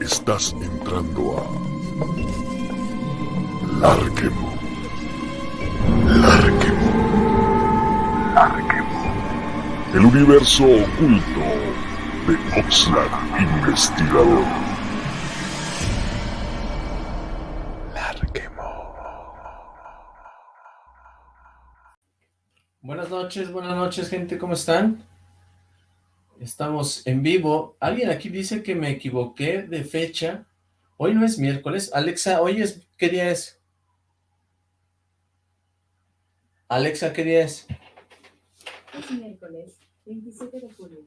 Estás entrando a... Larquemo. Larquemo. Larquemo. El universo oculto de Oxlack Investigador. Larquemo. Buenas noches, buenas noches gente, ¿cómo están? Estamos en vivo. Alguien aquí dice que me equivoqué de fecha. Hoy no es miércoles. Alexa, hoy es... ¿Qué día es? Alexa, ¿qué día es? Es miércoles, 27 de julio.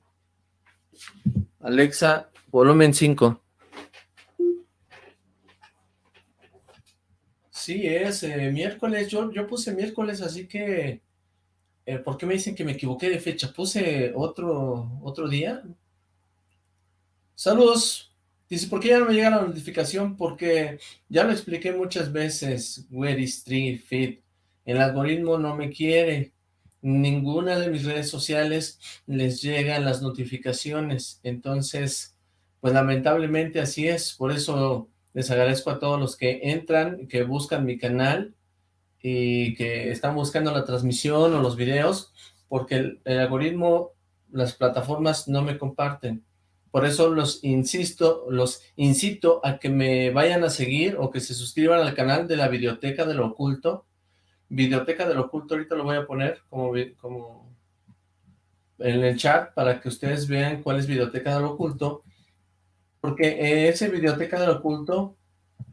Alexa, volumen 5. Sí, es eh, miércoles. Yo, yo puse miércoles, así que... Eh, ¿Por qué me dicen que me equivoqué de fecha? ¿Puse otro, otro día? Saludos. Dice, ¿por qué ya no me llega la notificación? Porque ya lo expliqué muchas veces, Where is Tree Feed. El algoritmo no me quiere. Ninguna de mis redes sociales les llegan las notificaciones. Entonces, pues lamentablemente así es. Por eso les agradezco a todos los que entran, que buscan mi canal y que están buscando la transmisión o los videos, porque el, el, algoritmo, las plataformas no me comparten. Por eso los insisto, los incito a que me vayan a seguir o que se suscriban al canal de la Videoteca del Oculto. Videoteca del Oculto, ahorita lo voy a poner como, como en el chat para que ustedes vean cuál es Videoteca del Oculto, porque ese Videoteca del Oculto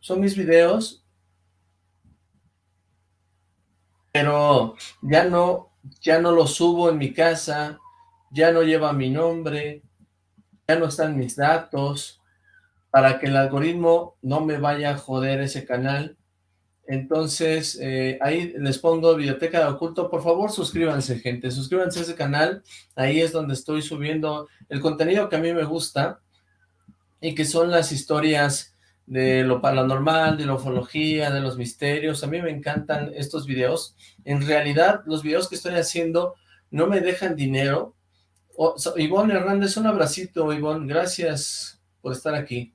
son mis videos pero ya no, ya no lo subo en mi casa, ya no lleva mi nombre, ya no están mis datos, para que el algoritmo no me vaya a joder ese canal. Entonces, eh, ahí les pongo Biblioteca de Oculto. Por favor, suscríbanse, gente. Suscríbanse a ese canal. Ahí es donde estoy subiendo el contenido que a mí me gusta y que son las historias de lo paranormal, de la ufología, de los misterios. A mí me encantan estos videos. En realidad, los videos que estoy haciendo no me dejan dinero. Ivonne Hernández, un abracito, Ivonne. Gracias por estar aquí.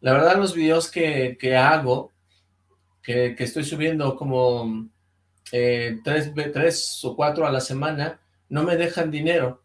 La verdad, los videos que, que hago, que, que, estoy subiendo como eh, tres, tres o cuatro a la semana, no me dejan dinero,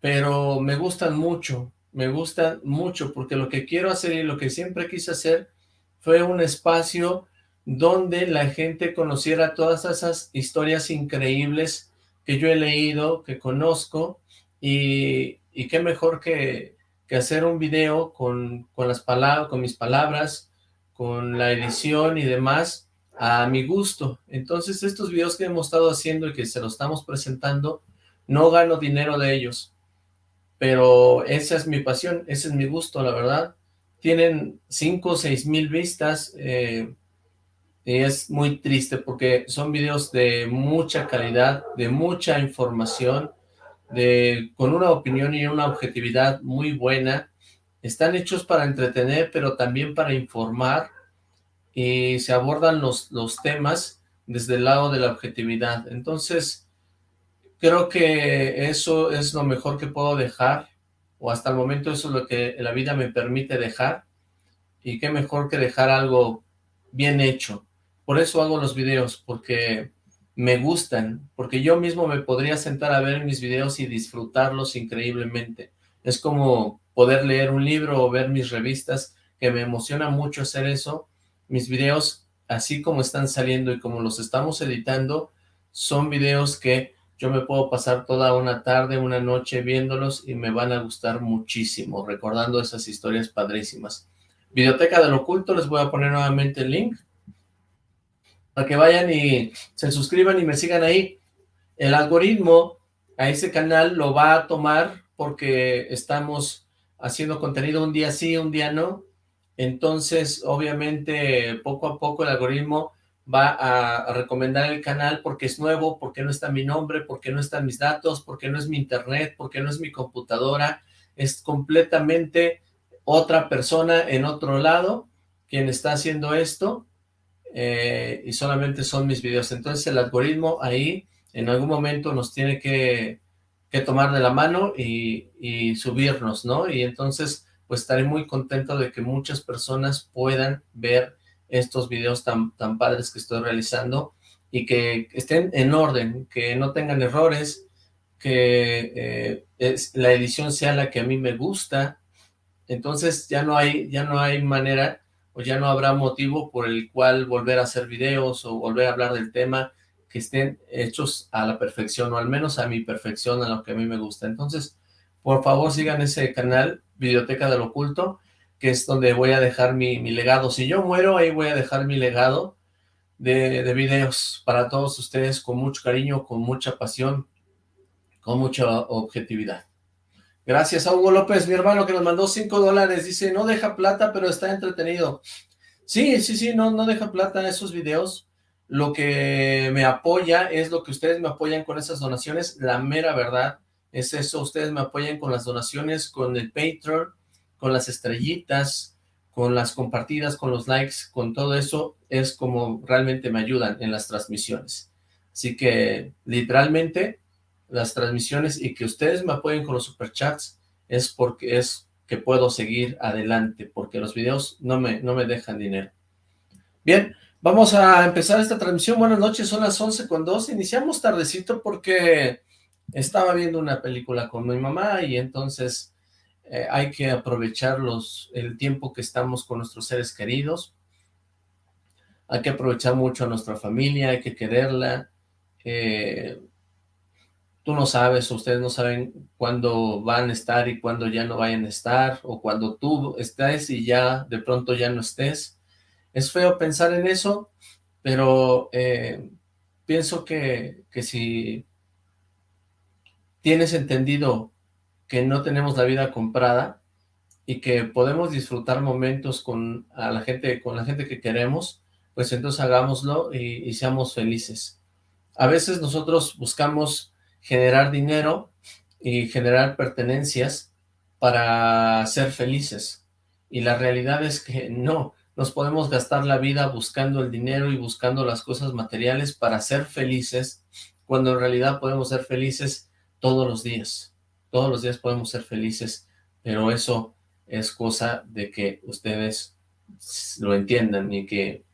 pero me gustan mucho me gusta mucho porque lo que quiero hacer y lo que siempre quise hacer fue un espacio donde la gente conociera todas esas historias increíbles que yo he leído, que conozco, y, y qué mejor que, que, hacer un video con, con, las palabras, con mis palabras, con la edición y demás, a mi gusto. Entonces estos videos que hemos estado haciendo y que se los estamos presentando, no gano dinero de ellos pero esa es mi pasión, ese es mi gusto, la verdad. Tienen 5 o 6 mil vistas, eh, y es muy triste porque son videos de mucha calidad, de mucha información, de con una opinión y una objetividad muy buena. Están hechos para entretener, pero también para informar, y se abordan los, los temas desde el lado de la objetividad. Entonces, Creo que eso es lo mejor que puedo dejar, o hasta el momento eso es lo que la vida me permite dejar, y qué mejor que dejar algo bien hecho. Por eso hago los videos, porque me gustan, porque yo mismo me podría sentar a ver mis videos y disfrutarlos increíblemente. Es como poder leer un libro o ver mis revistas, que me emociona mucho hacer eso. Mis videos, así como están saliendo y como los estamos editando, son videos que yo me puedo pasar toda una tarde, una noche viéndolos y me van a gustar muchísimo, recordando esas historias padrísimas. Videoteca del Oculto, les voy a poner nuevamente el link, para que vayan y se suscriban y me sigan ahí. El algoritmo a ese canal lo va a tomar porque estamos haciendo contenido un día sí, un día no, entonces obviamente poco a poco el algoritmo va a, recomendar el canal porque es nuevo, porque no está mi nombre, porque no están mis datos, porque no es mi internet, porque no es mi computadora, es completamente otra persona en otro lado quien está haciendo esto eh, y solamente son mis videos. Entonces el algoritmo ahí en algún momento nos tiene que, que tomar de la mano y, y subirnos, ¿no? Y entonces pues estaré muy contento de que muchas personas puedan ver estos videos tan, tan padres que estoy realizando y que estén en orden, que no tengan errores, que eh, la edición sea la que a mí me gusta, entonces ya no hay, ya no hay manera o ya no habrá motivo por el cual volver a hacer videos o volver a hablar del tema que estén hechos a la perfección o al menos a mi perfección, a lo que a mí me gusta. Entonces, por favor sigan ese canal, Videoteca del Oculto, que es donde voy a dejar mi, legado. Si yo muero, ahí voy a dejar mi legado de, de videos para todos ustedes con mucho cariño, con mucha pasión, con mucha objetividad. Gracias a Hugo López, mi hermano, que nos mandó 5 dólares. Dice, no deja plata, pero está entretenido. Sí, sí, sí, no, no deja plata esos videos. Lo que me apoya es lo que ustedes me apoyan con esas donaciones. La mera verdad es eso. Ustedes me apoyan con las donaciones, con el Patreon, con las estrellitas, con las compartidas, con los likes, con todo eso. Es como realmente me ayudan en las transmisiones. Así que, literalmente, las transmisiones y que ustedes me apoyen con los superchats es porque es que puedo seguir adelante, porque los videos no me, no me dejan dinero. Bien, vamos a empezar esta transmisión. Buenas noches, son las 11 con 2. Iniciamos tardecito porque estaba viendo una película con mi mamá y entonces eh, hay que aprovechar los, el tiempo que estamos con nuestros seres queridos. Hay que aprovechar mucho a nuestra familia, hay que quererla. Eh, tú no sabes, ustedes no saben cuándo van a estar y cuándo ya no vayan a estar, o cuando tú estés y ya de pronto ya no estés. Es feo pensar en eso, pero eh, pienso que, que si tienes entendido que no tenemos la vida comprada y que podemos disfrutar momentos con a la gente con la gente que queremos, pues entonces hagámoslo y, y seamos felices. A veces nosotros buscamos generar dinero y generar pertenencias para ser felices. Y la realidad es que no, nos podemos gastar la vida buscando el dinero y buscando las cosas materiales para ser felices, cuando en realidad podemos ser felices todos los días. Todos los días podemos ser felices, pero eso es cosa de que ustedes lo entiendan y que,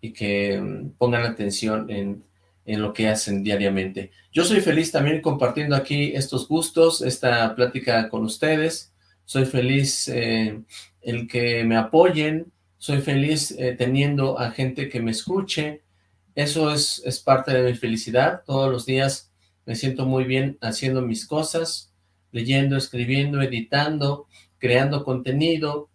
y que mm, pongan atención en en lo que hacen diariamente. Yo soy feliz también compartiendo aquí estos gustos, esta plática con ustedes. Soy feliz eh, el que me apoyen, soy feliz eh, teniendo a gente que me escuche. Eso es, es parte de mi felicidad. Todos los días me siento muy bien haciendo mis cosas, leyendo, escribiendo, editando, creando contenido,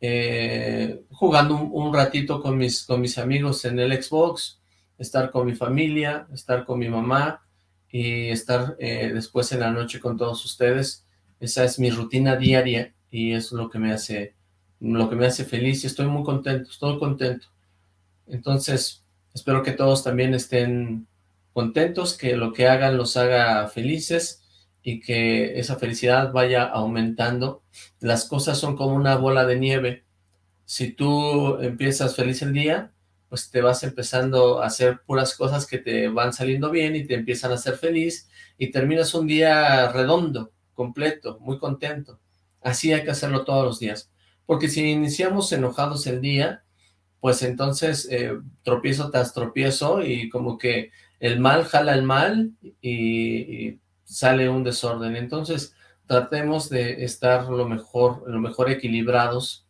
eh, jugando un, ratito con mis, con mis amigos en el Xbox, estar con mi familia, estar con mi mamá y estar eh, después en la noche con todos ustedes. Esa es mi rutina diaria y es lo que me hace lo que me hace feliz y estoy muy contento, estoy contento. Entonces, espero que todos también estén contentos, que lo que hagan los haga felices y que esa felicidad vaya aumentando. Las cosas son como una bola de nieve. Si tú empiezas feliz el día, pues te vas empezando a hacer puras cosas que te van saliendo bien y te empiezan a hacer feliz y terminas un día redondo, completo, muy contento. Así hay que hacerlo todos los días. Porque si iniciamos enojados el día, pues entonces eh, tropiezo tras tropiezo y como que el mal jala el mal y, y sale un desorden. Entonces tratemos de estar lo mejor, lo mejor equilibrados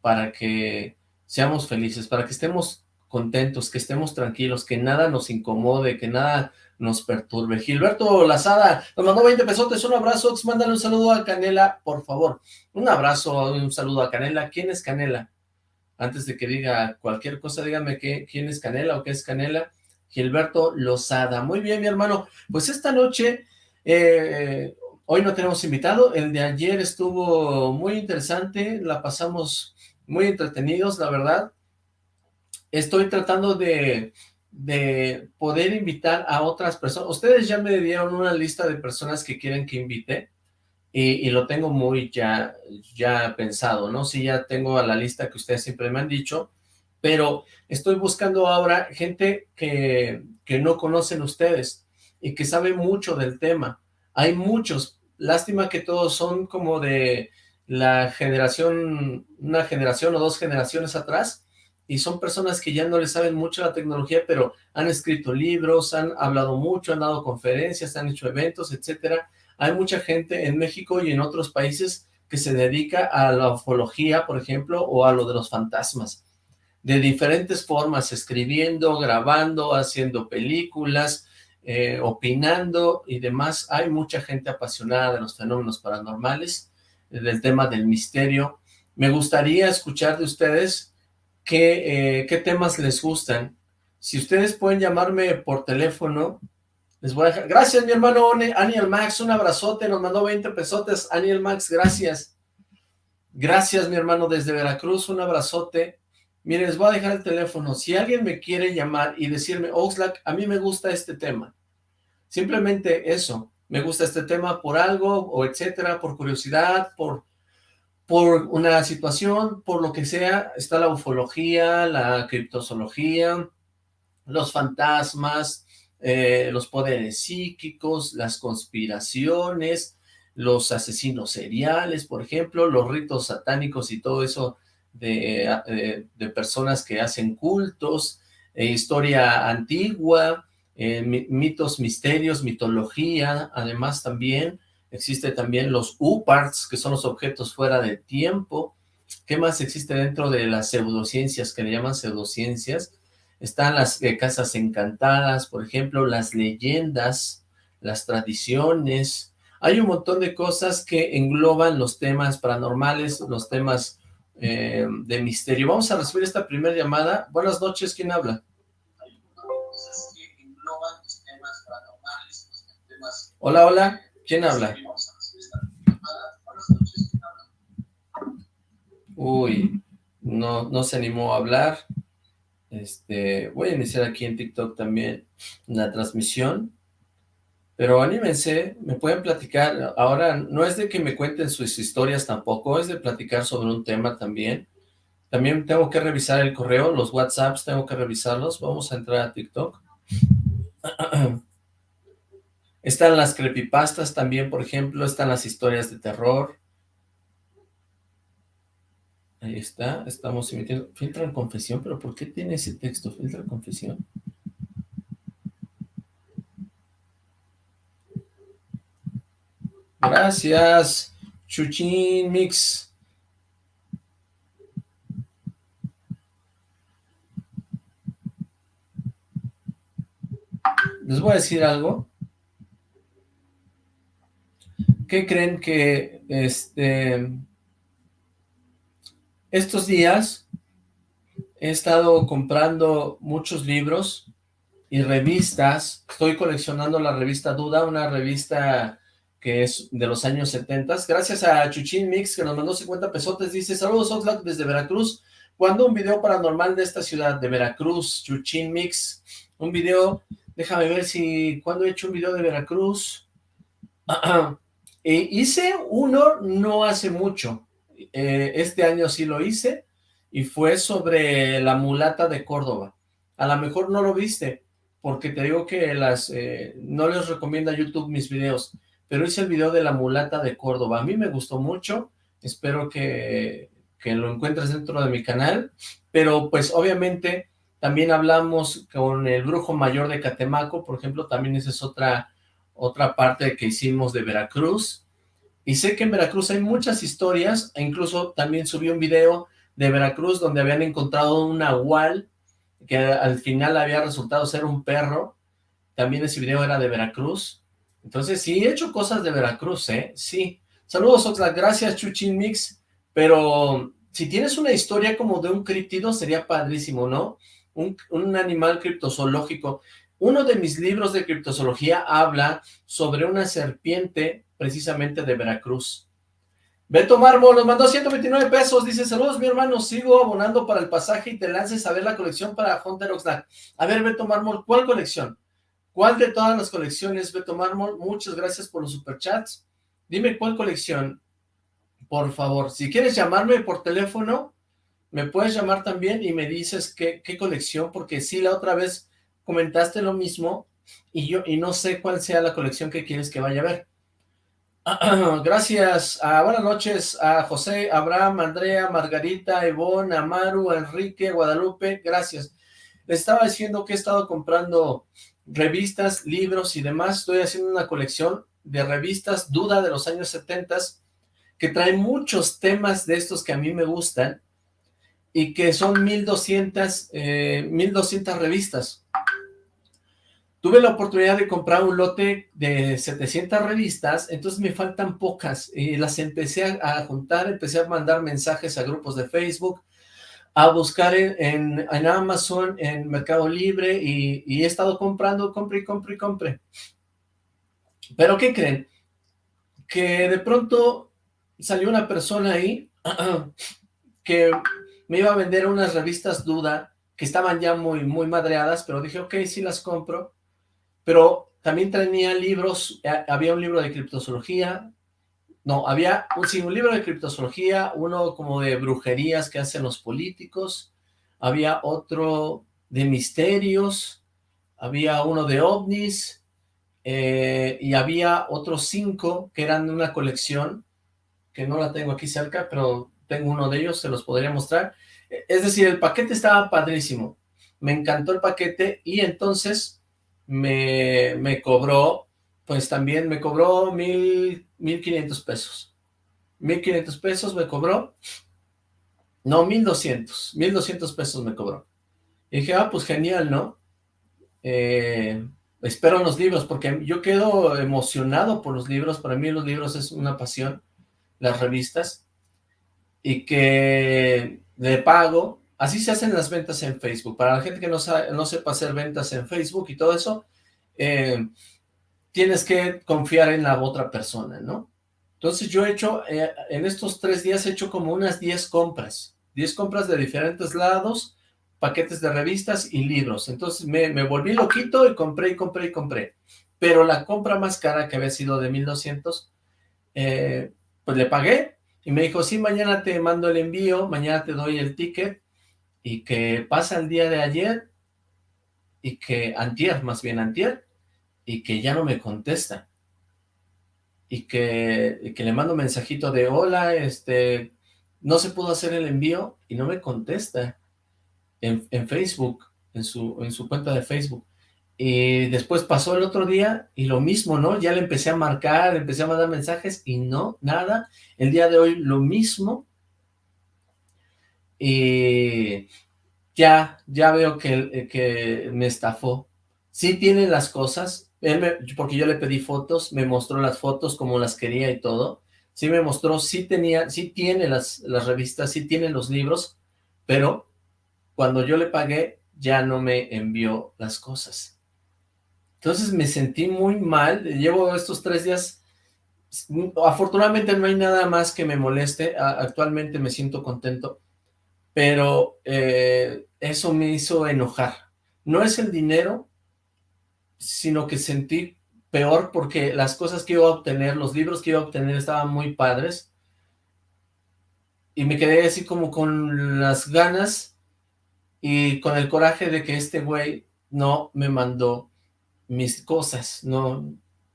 para que seamos felices, para que estemos contentos, que estemos tranquilos, que nada nos incomode, que nada nos perturbe. Gilberto Lazada nos mandó 20 pesotes, un abrazo, mándale un saludo a Canela, por favor. Un abrazo, un saludo a Canela. ¿Quién es Canela? Antes de que diga cualquier cosa, dígame qué, quién es Canela o qué es Canela. Gilberto Lozada. Muy bien, mi hermano. Pues esta noche, eh, hoy no tenemos invitado. El de ayer estuvo muy interesante, la pasamos muy entretenidos, la verdad estoy tratando de, poder invitar a otras personas. Ustedes ya me dieron una lista de personas que quieren que invite y, lo tengo muy ya, ya pensado, ¿no? Sí, ya tengo a la lista que ustedes siempre me han dicho, pero estoy buscando ahora gente que, que no conocen ustedes y que sabe mucho del tema. Hay muchos, lástima que todos son como de la generación, una generación o dos generaciones atrás, y son personas que ya no le saben mucho la tecnología, pero han escrito libros, han hablado mucho, han dado conferencias, han hecho eventos, etcétera. Hay mucha gente en México y en otros países que se dedica a la ufología, por ejemplo, o a lo de los fantasmas, de diferentes formas, escribiendo, grabando, haciendo películas, eh, opinando y demás. Hay mucha gente apasionada de los fenómenos paranormales, del tema del misterio. Me gustaría escuchar de ustedes qué, eh, qué temas les gustan. Si ustedes pueden llamarme por teléfono, les voy a dejar... Gracias, mi hermano Aniel Max, un abrazote, nos mandó 20 pesotes. Aniel Max, gracias. Gracias, mi hermano, desde Veracruz, un abrazote. Miren, les voy a dejar el teléfono. Si alguien me quiere llamar y decirme, Oxlack, a mí me gusta este tema. Simplemente eso, me gusta este tema por algo, o etcétera, por curiosidad, por por una situación, por lo que sea, está la ufología, la criptozoología, los fantasmas, eh, los poderes psíquicos, las conspiraciones, los asesinos seriales, por ejemplo, los ritos satánicos y todo eso de, eh, personas que hacen cultos, eh, historia antigua, mitos, misterios, mitología, además también, existe también los U-Parts, que son los objetos fuera de tiempo. ¿Qué más existe dentro de las pseudociencias, que le llaman pseudociencias? Están las eh, casas encantadas, por ejemplo, las leyendas, las tradiciones. Hay un montón de cosas que engloban los temas paranormales, los temas eh, de misterio. Vamos a recibir esta primera llamada. Buenas noches, ¿quién habla? Hola, hola. ¿Quién habla? Uy, no, no se animó a hablar. Este, voy a iniciar aquí en TikTok también una transmisión. Pero anímense, me pueden platicar. Ahora, no es de que me cuenten sus historias tampoco, es de platicar sobre un tema también. También tengo que revisar el correo, los WhatsApps tengo que revisarlos. Vamos a entrar a TikTok. Están las creepypastas también, por ejemplo, están las historias de terror. Ahí está, estamos emitiendo. Filtra en confesión, pero ¿por qué tiene ese texto? Filtra en confesión. Gracias, Chuchín Mix. Les voy a decir algo. ¿Qué creen que este estos días he estado comprando muchos libros y revistas? Estoy coleccionando la revista Duda, una revista que es de los años 70. Gracias a Chuchín Mix, que nos mandó 50 pesotes. Dice, saludos Oxlack desde Veracruz. Cuando un video paranormal de esta ciudad, de Veracruz, Chuchín Mix. Un video, déjame ver si, ¿cuándo he hecho un video de Veracruz? Eh, hice uno no hace mucho, eh, este año sí lo hice, y fue sobre la mulata de Córdoba. A lo mejor no lo viste, porque te digo que las eh, no les recomienda YouTube mis videos, pero hice el video de la mulata de Córdoba. A mí me gustó mucho, espero que, que lo encuentres dentro de mi canal, pero pues obviamente también hablamos con el brujo mayor de Catemaco, por ejemplo, también esa es otra otra parte que hicimos de Veracruz, y sé que en Veracruz hay muchas historias, e incluso también subí un video de Veracruz donde habían encontrado un nahual, que al final había resultado ser un perro, también ese video era de Veracruz, entonces sí, he hecho cosas de Veracruz, ¿eh? Sí. Saludos, Oxlack, gracias, Chuchin Mix, pero si tienes una historia como de un criptido, sería padrísimo, ¿no? Un, un animal criptozoológico. Uno de mis libros de criptozoología habla sobre una serpiente precisamente de Veracruz. Beto Mármol nos mandó 129 pesos, dice, saludos mi hermano, sigo abonando para el pasaje y te lances a ver la colección para Hunter Oxlack. A ver, Beto Mármol, ¿cuál colección? ¿Cuál de todas las colecciones, Beto Mármol? Muchas gracias por los superchats. Dime cuál colección, por favor. Si quieres llamarme por teléfono, me puedes llamar también y me dices qué, colección, porque sí, la otra vez comentaste lo mismo y yo y no sé cuál sea la colección que quieres que vaya a ver. Gracias, a, buenas noches a José, Abraham, Andrea, Margarita, Ivonne, Amaru, Enrique, Guadalupe, gracias. Estaba diciendo que he estado comprando revistas, libros y demás, estoy haciendo una colección de revistas Duda de los años 70 que traen muchos temas de estos que a mí me gustan y que son 1200, eh, 1200 revistas. Tuve la oportunidad de comprar un lote de 700 revistas, entonces me faltan pocas, y las empecé a, juntar, empecé a mandar mensajes a grupos de Facebook, a buscar en, en, Amazon, en Mercado Libre, y, y, he estado comprando, compré, y compré. Pero, ¿qué creen? Que de pronto salió una persona ahí que me iba a vender unas revistas Duda, que estaban ya muy, muy madreadas, pero dije, ok, sí las compro, pero también tenía libros, eh, había un libro de criptozoología, no, había un, sí, libro de criptozoología, uno como de brujerías que hacen los políticos, había otro de misterios, había uno de ovnis, eh, y había otros cinco que eran de una colección, que no la tengo aquí cerca, pero tengo uno de ellos, se los podría mostrar. Es decir, el paquete estaba padrísimo, me encantó el paquete y entonces me, me cobró, pues también me cobró mil, mil quinientos pesos. Mil quinientos pesos me cobró, no, mil doscientos, mil doscientos pesos me cobró. Y dije, ah, pues genial, ¿no? Eh, espero los libros, porque yo quedo emocionado por los libros, para mí los libros es una pasión, las revistas, y que le pago, así se hacen las ventas en Facebook, para la gente que no, sabe, no sepa hacer ventas en Facebook y todo eso, eh, tienes que confiar en la otra persona, ¿no? Entonces yo he hecho, eh, en estos tres días he hecho como unas 10 compras, 10 compras de diferentes lados, paquetes de revistas y libros. Entonces me, me, volví loquito y compré y compré y compré. Pero la compra más cara que había sido de 1200, eh, pues le pagué y me dijo, sí, mañana te mando el envío, mañana te doy el ticket y que pasa el día de ayer y que antier, más bien antier, y que ya no me contesta. Y que, que le mando mensajito de, hola, este, no se pudo hacer el envío y no me contesta en, Facebook, en su, en su cuenta de Facebook. Y después pasó el otro día y lo mismo, ¿no? Ya le empecé a marcar, le empecé a mandar mensajes y no, nada. El día de hoy lo mismo. Y ya, ya veo que, que me estafó. Sí tiene las cosas, porque yo le pedí fotos, me mostró las fotos como las quería y todo. Sí me mostró, sí tenía, sí tiene las, revistas, sí tiene los libros, pero cuando yo le pagué, ya no me envió las cosas. Entonces me sentí muy mal, llevo estos tres días, afortunadamente no hay nada más que me moleste, actualmente me siento contento, pero eh, eso me hizo enojar. No es el dinero, sino que sentí peor porque las cosas que iba a obtener, los libros que iba a obtener estaban muy padres, y me quedé así como con las ganas y con el coraje de que este güey no me mandó mis cosas, no,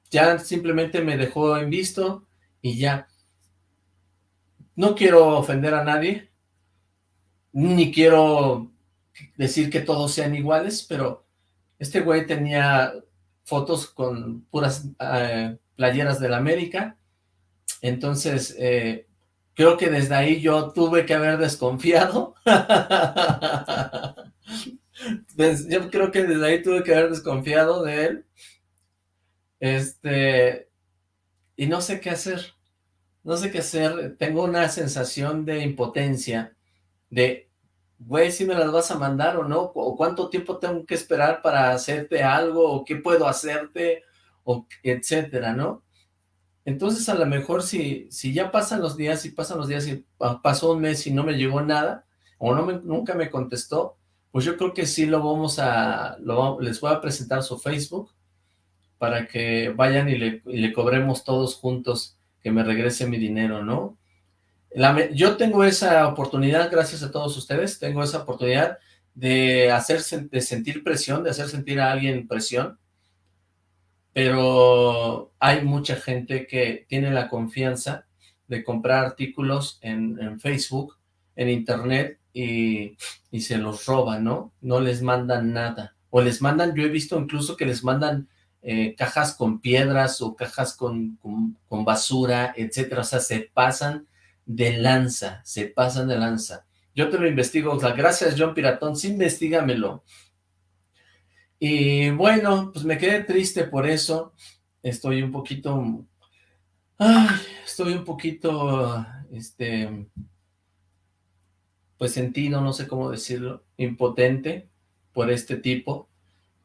ya simplemente me dejó en visto y ya. No quiero ofender a nadie, ni quiero decir que todos sean iguales, pero este güey tenía fotos con puras eh, playeras de la América, entonces eh, Creo que desde ahí yo tuve que haber desconfiado. yo creo que desde ahí tuve que haber desconfiado de él. Este, y no sé qué hacer. No sé qué hacer. Tengo una sensación de impotencia. De, güey, si me las vas a mandar o no. O cuánto tiempo tengo que esperar para hacerte algo. O qué puedo hacerte. O etcétera, ¿no? Entonces, a lo mejor si, si ya pasan los días, y pasan los días y pasó un mes y no me llegó nada, o no nunca me contestó, pues yo creo que sí lo vamos a, les voy a presentar su Facebook, para que vayan y le cobremos todos juntos que me regrese mi dinero, ¿no? Yo tengo esa oportunidad, gracias a todos ustedes, tengo esa oportunidad de hacer, de sentir presión, de hacer sentir a alguien presión, pero hay mucha gente que tiene la confianza de comprar artículos en, Facebook, en internet, y, se los roban, ¿no? No les mandan nada. O les mandan, yo he visto incluso que les mandan eh, cajas con piedras o cajas con, con, basura, etcétera. O sea, se pasan de lanza, se pasan de lanza. Yo te lo investigo, gracias John Piratón, sí investigamelo. Y bueno, pues me quedé triste por eso. Estoy un poquito... Estoy un poquito, este, pues sentido, no sé cómo decirlo, impotente por este tipo,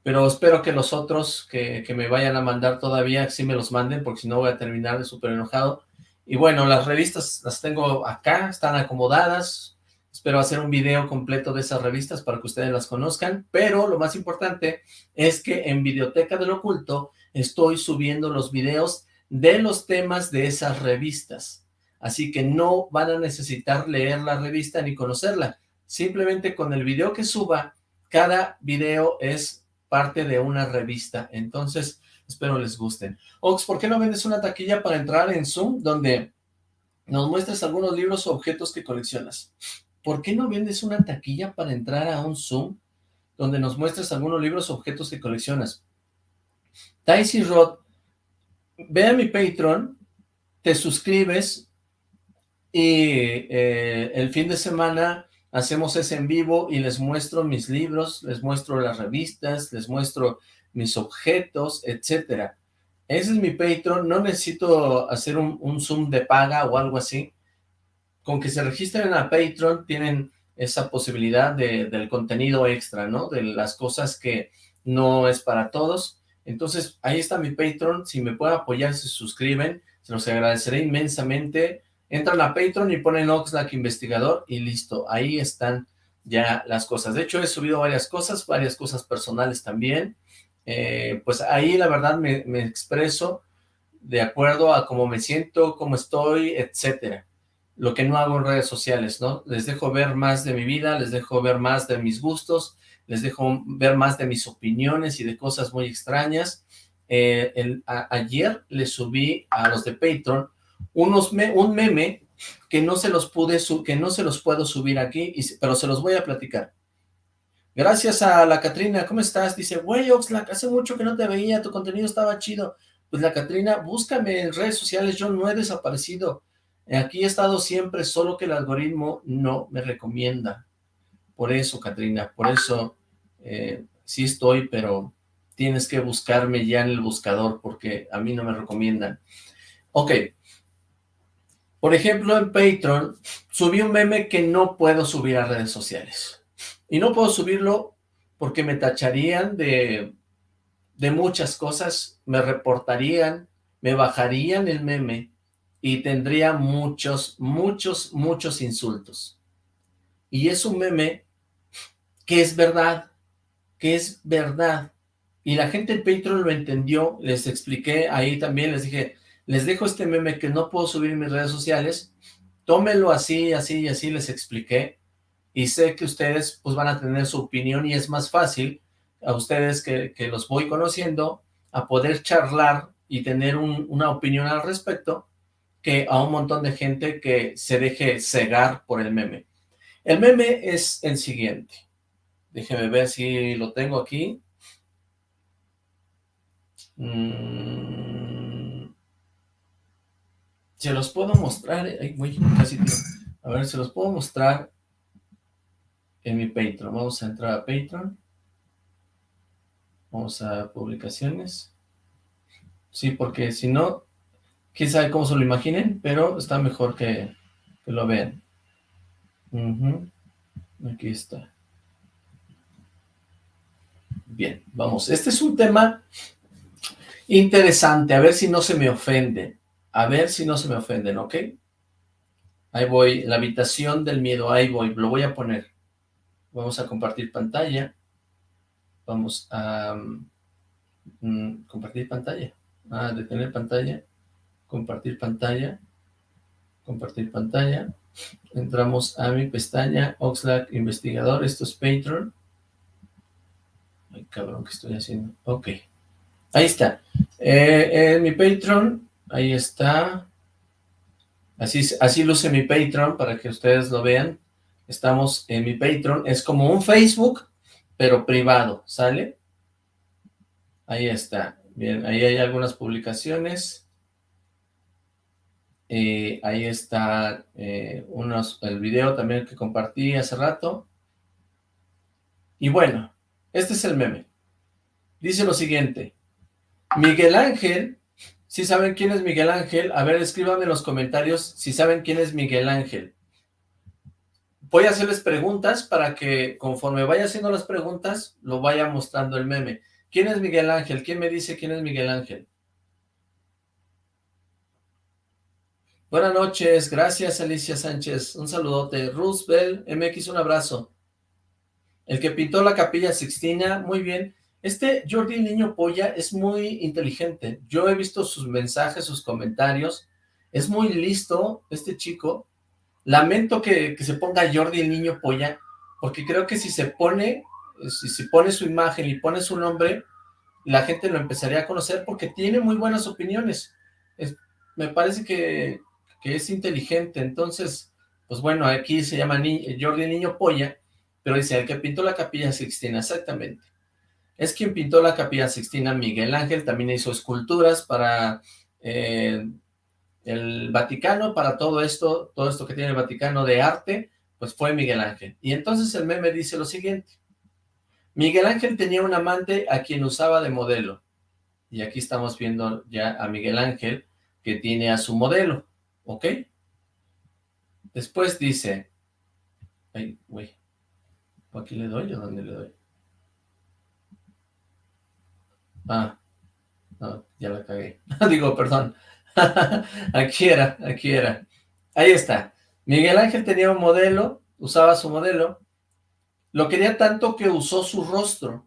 pero espero que los otros que, que me vayan a mandar todavía, sí me los manden, porque si no voy a terminar de súper enojado. Y bueno, las revistas las tengo acá, están acomodadas, Espero hacer un video completo de esas revistas para que ustedes las conozcan, pero lo más importante es que en Videoteca del Oculto estoy subiendo los videos de los temas de esas revistas. Así que no van a necesitar leer la revista ni conocerla. Simplemente con el video que suba, cada video es parte de una revista. Entonces, espero les gusten. Ox, ¿por qué no vendes una taquilla para entrar en Zoom donde nos muestres algunos libros o objetos que coleccionas? ¿por qué no vendes una taquilla para entrar a un Zoom donde nos muestres algunos libros o objetos que coleccionas? Daisy Rod, ve a mi Patreon, te suscribes y eh, el fin de semana hacemos ese en vivo y les muestro mis libros, les muestro las revistas, les muestro mis objetos, etcétera. Ese es mi Patreon, no necesito hacer un, un Zoom de paga o algo así con que se registren a Patreon tienen esa posibilidad de, del contenido extra, ¿no? De las cosas que no es para todos. Entonces, ahí está mi Patreon. Si me pueden apoyar, se suscriben. Se los agradeceré inmensamente. Entran a Patreon y ponen Oxlack Investigador y listo. Ahí están ya las cosas. De hecho, he subido varias cosas, varias cosas personales también. Eh, pues ahí la verdad me, expreso de acuerdo a cómo me siento, cómo estoy, etcétera lo que no hago en redes sociales, ¿no? Les dejo ver más de mi vida, les dejo ver más de mis gustos, les dejo ver más de mis opiniones y de cosas muy extrañas. Eh, ayer les subí a los de Patreon unos un meme que no se los pude que no se los puedo subir aquí, pero se los voy a platicar. Gracias a la Catrina, ¿cómo estás? Dice, güey, Oxlack, hace mucho que no te veía, tu contenido estaba chido. Pues la Catrina, búscame en redes sociales, yo no he desaparecido Aquí he estado siempre, solo que el algoritmo no me recomienda. Por eso, Katrina, por eso eh, sí estoy, pero tienes que buscarme ya en el buscador, porque a mí no me recomiendan. Ok. Por ejemplo, en Patreon, subí un meme que no puedo subir a redes sociales. Y no puedo subirlo porque me tacharían de, de muchas cosas, me reportarían, me bajarían el meme, y tendría muchos, muchos, muchos insultos. Y es un meme que es verdad, que es verdad. Y la gente en Patreon lo entendió, les expliqué ahí también, les dije, les dejo este meme que no puedo subir en mis redes sociales, tómenlo así, así y así, les expliqué, y sé que ustedes pues van a tener su opinión y es más fácil a ustedes que, que los voy conociendo a poder charlar y tener una opinión al respecto, que a un montón de gente que se deje cegar por el meme. El meme es el siguiente. Déjeme ver si lo tengo aquí. Mm. Se los puedo mostrar. casi A ver, se los puedo mostrar en mi Patreon. Vamos a entrar a Patreon. Vamos a publicaciones. Sí, porque si no, quién sabe cómo se lo imaginen, pero está mejor que, lo vean. Aquí está. Bien, vamos. Este es un tema interesante, a ver si no se me ofenden. A ver si no se me ofenden, ¿ok? Ahí voy, la habitación del miedo, ahí voy, lo voy a poner. Vamos a compartir pantalla. Vamos a mm, compartir pantalla. Ah, detener pantalla compartir pantalla, compartir pantalla, entramos a mi pestaña Oxlack Investigador, esto es Patreon, ay cabrón, ¿qué estoy haciendo? Ok, Ahí está. Eh, en mi Patreon, ahí está. Así, así luce mi Patreon para que ustedes lo vean. Estamos en mi Patreon. Es como un Facebook, pero privado, ¿sale? Ahí está. Bien, ahí hay algunas publicaciones. Eh, ahí está eh, el video también que compartí hace rato. Y bueno, este es el meme. Dice lo siguiente. Miguel Ángel, si saben quién es Miguel Ángel, a ver, escríbanme en los comentarios si saben quién es Miguel Ángel. Voy a hacerles preguntas para que conforme vaya haciendo las preguntas, lo vaya mostrando el meme. ¿Quién es Miguel Ángel? ¿Quién me dice quién es Miguel Ángel? Buenas noches, gracias Alicia Sánchez, un saludote. Roosevelt MX, un abrazo. El que pintó la capilla Sixtina, muy bien. Este Jordi Niño Polla es muy inteligente. Yo he visto sus mensajes, sus comentarios. Es muy listo este chico. Lamento que, se ponga Jordi el Niño Polla, porque creo que si se pone, si se pone su imagen y pone su nombre, la gente lo empezaría a conocer porque tiene muy buenas opiniones. me parece que, que, es inteligente. Entonces, pues bueno, aquí se llama Jordi Niño Polla, pero dice, el que pintó la capilla Sixtina, exactamente. Es quien pintó la capilla Sixtina, Miguel Ángel, también hizo esculturas para eh, el Vaticano, para todo esto, todo esto que tiene el Vaticano de arte, pues fue Miguel Ángel. Y entonces el meme dice lo siguiente, Miguel Ángel tenía un amante a quien usaba de modelo, y aquí estamos viendo ya a Miguel Ángel, que tiene a su modelo, ¿ok? Después dice, ay, güey, ¿Aquí le doy o dónde le doy? Ah, no, ya la cagué. Digo, perdón. aquí era, aquí era. Ahí está. Miguel Ángel tenía un modelo, usaba su modelo. Lo quería tanto que usó su rostro.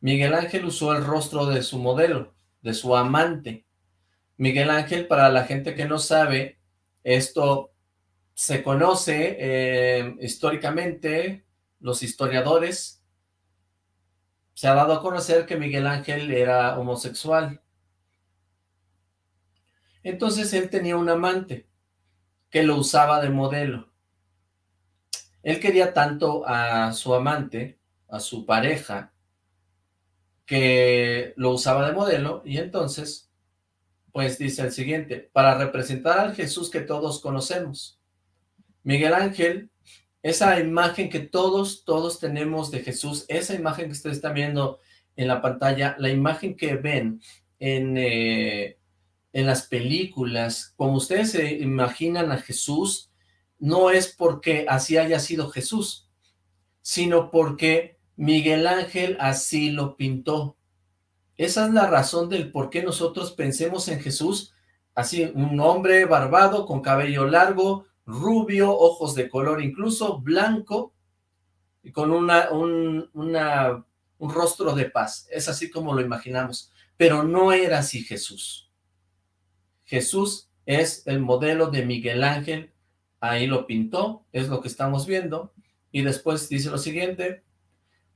Miguel Ángel usó el rostro de su modelo, de su amante. Miguel Ángel, para la gente que no sabe, esto se conoce eh, históricamente, los historiadores, se ha dado a conocer que Miguel Ángel era homosexual. Entonces él tenía un amante que lo usaba de modelo. Él quería tanto a su amante, a su pareja, que lo usaba de modelo y entonces, pues dice el siguiente, para representar al Jesús que todos conocemos, Miguel Ángel, esa imagen que todos, todos tenemos de Jesús, esa imagen que ustedes están viendo en la pantalla, la imagen que ven en, eh, en las películas, como ustedes se imaginan a Jesús, no es porque así haya sido Jesús, sino porque Miguel Ángel así lo pintó. Esa es la razón del por qué nosotros pensemos en Jesús, así, un hombre barbado, con cabello largo, rubio, ojos de color incluso blanco, y con una, un, un rostro de paz. Es así como lo imaginamos. Pero no era así Jesús. Jesús es el modelo de Miguel Ángel, ahí lo pintó, es lo que estamos viendo, y después dice lo siguiente,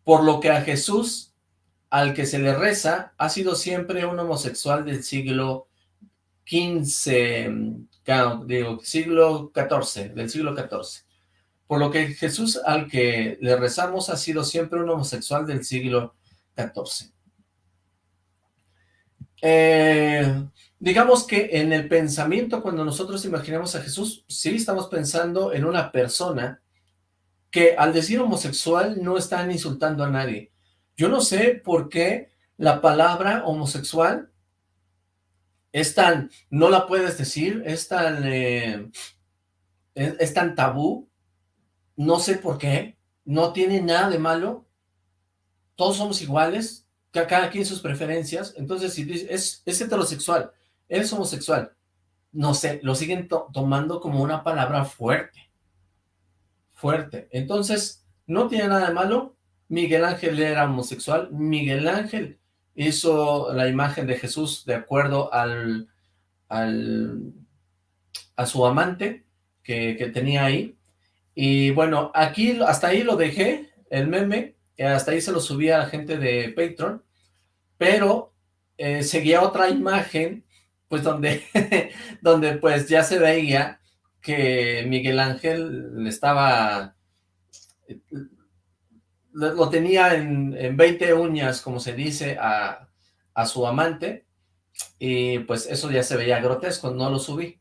por lo que a Jesús, al que se le reza, ha sido siempre un homosexual del siglo XV, digo, siglo XIV, del siglo XIV. Por lo que Jesús al que le rezamos ha sido siempre un homosexual del siglo XIV. Eh, digamos que en el pensamiento, cuando nosotros imaginamos a Jesús, sí estamos pensando en una persona que al decir homosexual no están insultando a nadie. Yo no sé por qué la palabra homosexual es tan, no la puedes decir, es tan, eh, es, tan tabú, no sé por qué, no tiene nada de malo, todos somos iguales, cada quien sus preferencias, entonces si es, es heterosexual, es homosexual, no sé, lo siguen tomando como una palabra fuerte, fuerte, entonces no tiene nada de malo, Miguel Ángel era homosexual, Miguel Ángel hizo la imagen de Jesús de acuerdo al, al a su amante que, que, tenía ahí. Y bueno, aquí hasta ahí lo dejé, el meme, hasta ahí se lo subí a la gente de Patreon, pero eh, seguía otra imagen, pues donde, donde pues ya se veía que Miguel Ángel estaba, lo tenía en, en 20 uñas, como se dice, a, a su amante, y pues eso ya se veía grotesco, no lo subí.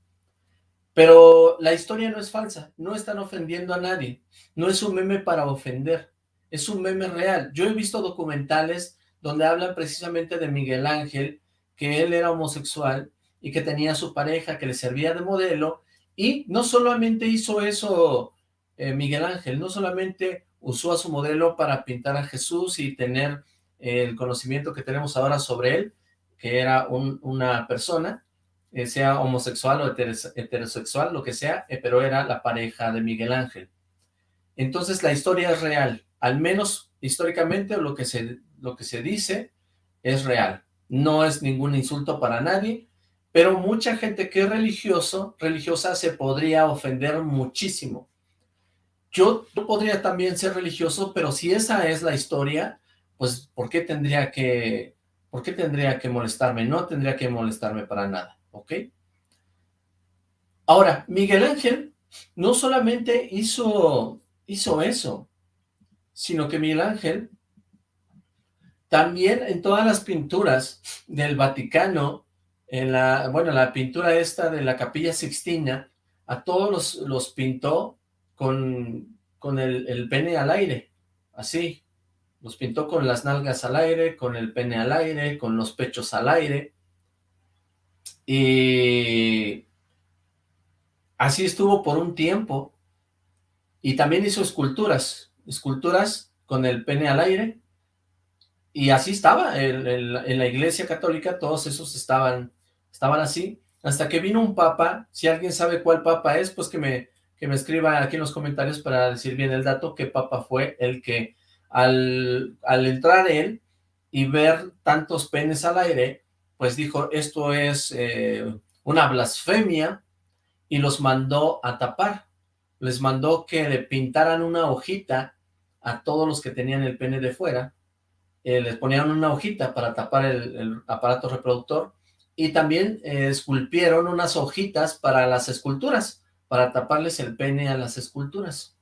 Pero la historia no es falsa, no están ofendiendo a nadie, no es un meme para ofender, es un meme real. Yo he visto documentales donde hablan precisamente de Miguel Ángel, que él era homosexual y que tenía su pareja que le servía de modelo, y no solamente hizo eso eh, Miguel Ángel, no solamente usó a su modelo para pintar a Jesús y tener el conocimiento que tenemos ahora sobre él, que era una persona, eh, sea homosexual o heterosexual, lo que sea, eh, pero era la pareja de Miguel Ángel. Entonces la historia es real, al menos históricamente lo que se, lo que se dice es real. No es ningún insulto para nadie, pero mucha gente que es religioso, religiosa se podría ofender muchísimo. Yo, podría también ser religioso, pero si esa es la historia, pues ¿por qué tendría que, por qué tendría que molestarme? No tendría que molestarme para nada, ¿ok? Ahora, Miguel Ángel no solamente hizo, hizo eso, sino que Miguel Ángel también en todas las pinturas del Vaticano, en la, bueno, la pintura esta de la Capilla Sixtina, a todos los, los pintó con, con el, el pene al aire, así, los pintó con las nalgas al aire, con el pene al aire, con los pechos al aire. Y así estuvo por un tiempo. Y también hizo esculturas, esculturas con el pene al aire. Y así estaba, en, la iglesia católica todos esos estaban, estaban así. Hasta que vino un papa, si alguien sabe cuál papa es, pues que me, que me escriba aquí en los comentarios para decir bien el dato, qué papa fue el que al, entrar él y ver tantos penes al aire, pues dijo, esto es eh, una blasfemia, y los mandó a tapar. Les mandó que le pintaran una hojita a todos los que tenían el pene de fuera, eh, les ponían una hojita para tapar el, aparato reproductor, y también eh, esculpieron unas hojitas para las esculturas, para taparles el pene a las esculturas.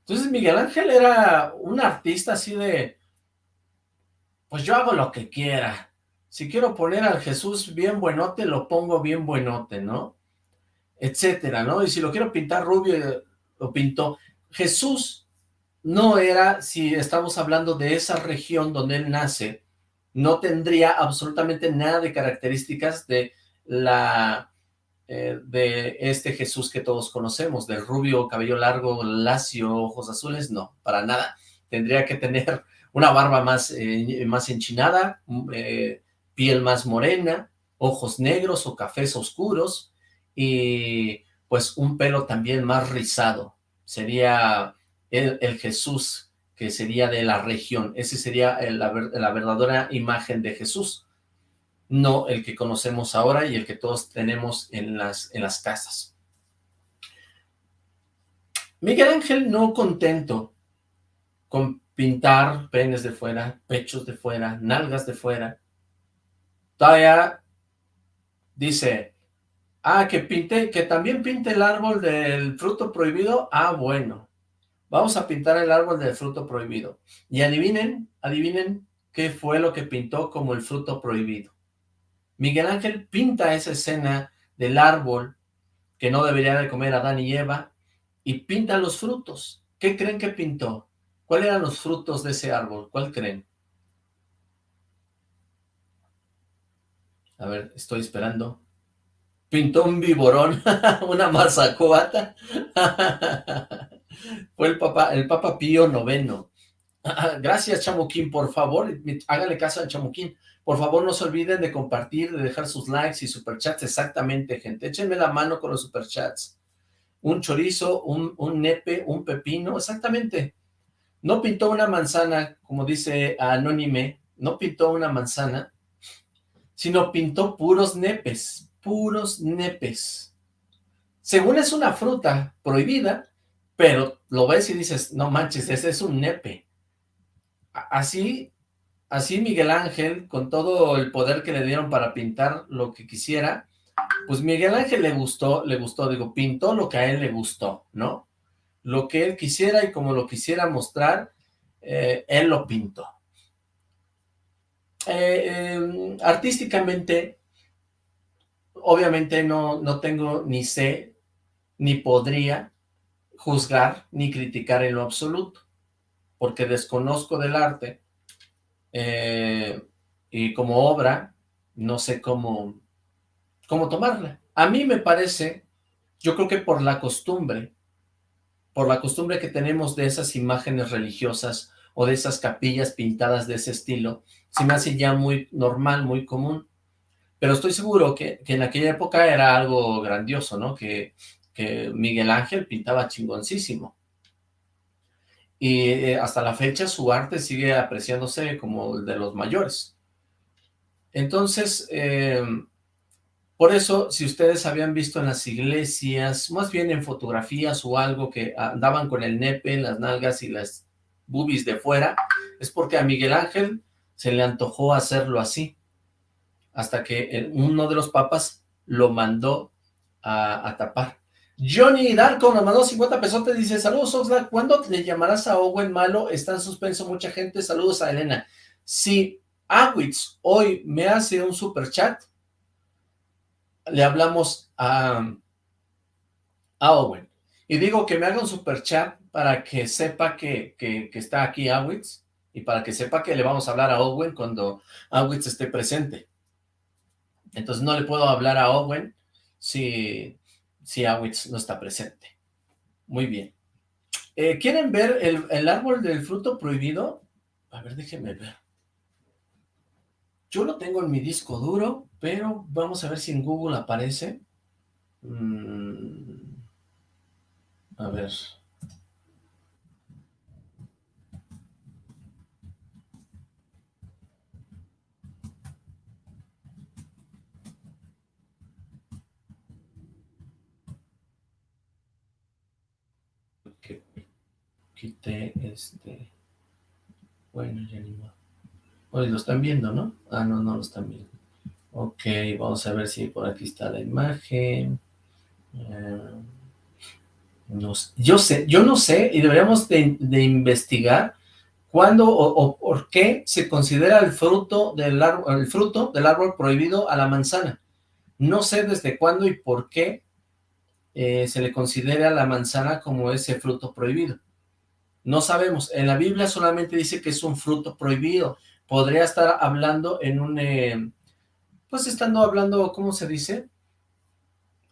Entonces Miguel Ángel era un artista así de, pues yo hago lo que quiera. Si quiero poner al Jesús bien buenote, lo pongo bien buenote, ¿no? Etcétera, ¿no? Y si lo quiero pintar rubio, lo pinto. Jesús no era, si estamos hablando de esa región donde él nace, no tendría absolutamente nada de características de la eh, de este Jesús que todos conocemos, del rubio, cabello largo, lacio, ojos azules, no, para nada. Tendría que tener una barba más, eh, más enchinada, mm, eh, piel más morena, ojos negros o cafés oscuros, y pues un pelo también más rizado. Sería el, Jesús que sería de la región. Ese sería la verdadera imagen de Jesús no el que conocemos ahora y el que todos tenemos en las, en las casas. Miguel Ángel no contento con pintar penes de fuera, pechos de fuera, nalgas de fuera, todavía dice, ah, que pinte, que también pinte el árbol del fruto prohibido, ah, bueno, vamos a pintar el árbol del fruto prohibido. Y adivinen, adivinen qué fue lo que pintó como el fruto prohibido. Miguel Ángel pinta esa escena del árbol que no debería de comer Adán y Eva y pinta los frutos. ¿Qué creen que pintó? ¿Cuáles eran los frutos de ese árbol? ¿Cuál creen? A ver, estoy esperando. Pintó un viborón, una mazacuata. Fue el Papa, el Papa Pío noveno. Gracias, Chamuquín, por favor, hágale caso al Chamuquín. Por favor, no se olviden de compartir, de dejar sus likes y superchats. Exactamente, gente. Échenme la mano con los superchats. Un chorizo, un, un nepe, un pepino. Exactamente. No pintó una manzana, como dice Anónime. No pintó una manzana, sino pintó puros nepes. Puros nepes. Según es una fruta prohibida, pero lo ves y dices, no manches, ese es un nepe. Así así Miguel Ángel, con todo el poder que le dieron para pintar lo que quisiera, pues Miguel Ángel le gustó, le gustó, digo, pintó lo que a él le gustó, ¿no? Lo que él quisiera y como lo quisiera mostrar, eh, él lo pintó. Eh, em, artísticamente, obviamente no, no tengo ni sé, ni podría juzgar, ni criticar en lo absoluto, porque desconozco del arte, eh, y como obra, no sé cómo, cómo tomarla. A mí me parece, yo creo que por la costumbre, por la costumbre que tenemos de esas imágenes religiosas o de esas capillas pintadas de ese estilo, se me hace ya muy normal, muy común. Pero estoy seguro que, en aquella época era algo grandioso, ¿no? Que, que Miguel Ángel pintaba chingoncísimo. Y eh, hasta la fecha su arte sigue apreciándose como el de los mayores. Entonces, em, por eso, si ustedes habían visto en las iglesias, más bien en fotografías o algo que andaban con el nepe, las nalgas y las boobies de fuera, es porque a Miguel Ángel se le antojó hacerlo así, hasta que uno de los papas lo mandó a, tapar. Johnny Darko nos mandó 50 pesos, te dice, saludos Oxlack, ¿cuándo le llamarás a Owen Malo? Está en suspenso mucha gente, saludos a Elena. Si Awitz hoy me hace un super chat, le hablamos a, Owen. Y digo que me haga un super chat para que sepa que, está aquí Awitz y para que sepa que le vamos a hablar a Owen cuando Awitz esté presente. Entonces no le puedo hablar a Owen si, si Awitz no está presente. Muy bien. Eh, ¿Quieren ver el, el árbol del fruto prohibido? A ver, déjenme ver. Yo lo tengo en mi disco duro, pero vamos a ver si en Google aparece. Mm, a ver. Quité este bueno ya ni más Hoy lo están viendo, ¿no? Ah, no, no lo están viendo. Ok, vamos a ver si por aquí está la imagen. Eh, yo sé, yo no sé, y deberíamos de, investigar cuándo o, por qué se considera el fruto, del árbol, el fruto del árbol prohibido a la manzana. No sé desde cuándo y por qué eh, se le considera la manzana como ese fruto prohibido. No sabemos, en la Biblia solamente dice que es un fruto prohibido, podría estar hablando en un, eh, pues estando hablando, ¿cómo se dice?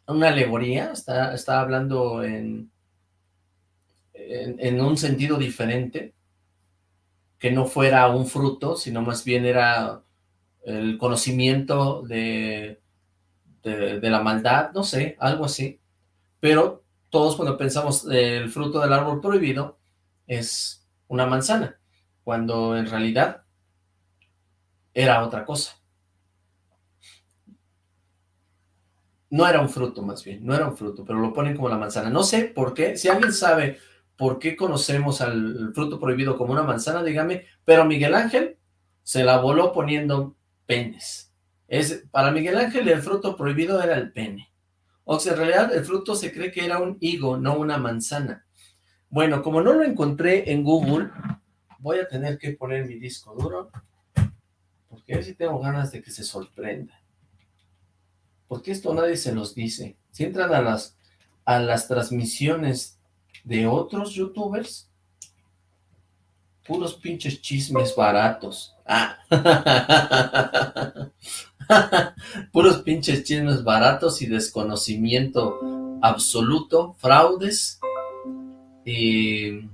Una alegoría, está, está hablando en, en, un sentido diferente, que no fuera un fruto, sino más bien era el conocimiento de, de, de, la maldad, no sé, algo así. Pero todos cuando pensamos el fruto del árbol prohibido es una manzana, cuando en realidad era otra cosa. No era un fruto más bien, no era un fruto, pero lo ponen como la manzana. No sé por qué, si alguien sabe por qué conocemos al fruto prohibido como una manzana, dígame, pero Miguel Ángel se la voló poniendo penes. Es, para Miguel Ángel el fruto prohibido era el pene. O sea, en realidad el fruto se cree que era un higo, no una manzana. Bueno, como no lo encontré en Google, voy a tener que poner mi disco duro porque a si tengo ganas de que se sorprenda. Porque esto nadie se los dice. Si entran a las, a las transmisiones de otros youtubers, puros pinches chismes baratos. Ah. puros pinches chismes baratos y desconocimiento absoluto, fraudes y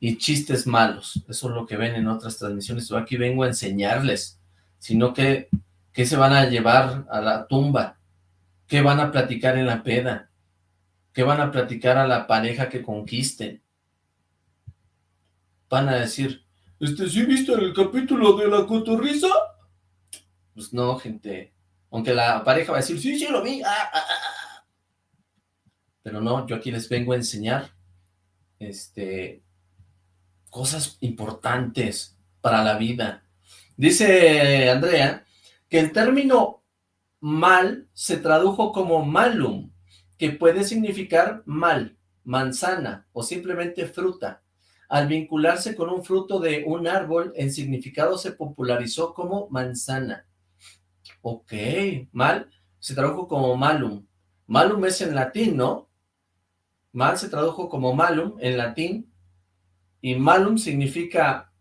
y chistes malos. Eso es lo que ven en otras transmisiones. Yo aquí vengo a enseñarles, sino que, se van a llevar a la tumba, qué van a platicar en la peda, qué van a platicar a la pareja que conquisten. Van a decir, este, ¿sí viste el capítulo de la cotorriza? Pues no, gente. Aunque la pareja va a decir, sí, sí lo vi. Ah, ah, ah, Pero no, yo aquí les vengo a enseñar este, cosas importantes para la vida. Dice Andrea que el término mal se tradujo como malum, que puede significar mal, manzana o simplemente fruta. Al vincularse con un fruto de un árbol, el significado se popularizó como manzana. Ok, mal se tradujo como malum. Malum es en latín, ¿no? Mal se tradujo como malum en latín y malum significa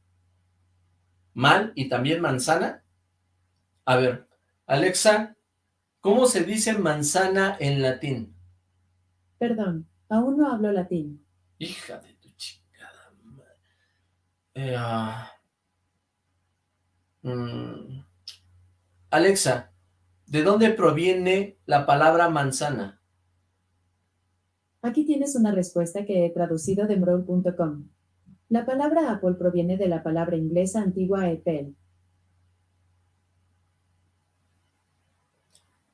mal y también manzana. A ver, Alexa, ¿cómo se dice manzana en latín? Perdón, aún no hablo latín. Hija de tu chingada madre. Eh, ah, mm, Alexa, ¿de dónde proviene la palabra manzana? Aquí tienes una respuesta que he traducido de Mroll.com. La palabra Apple proviene de la palabra inglesa antigua Apple.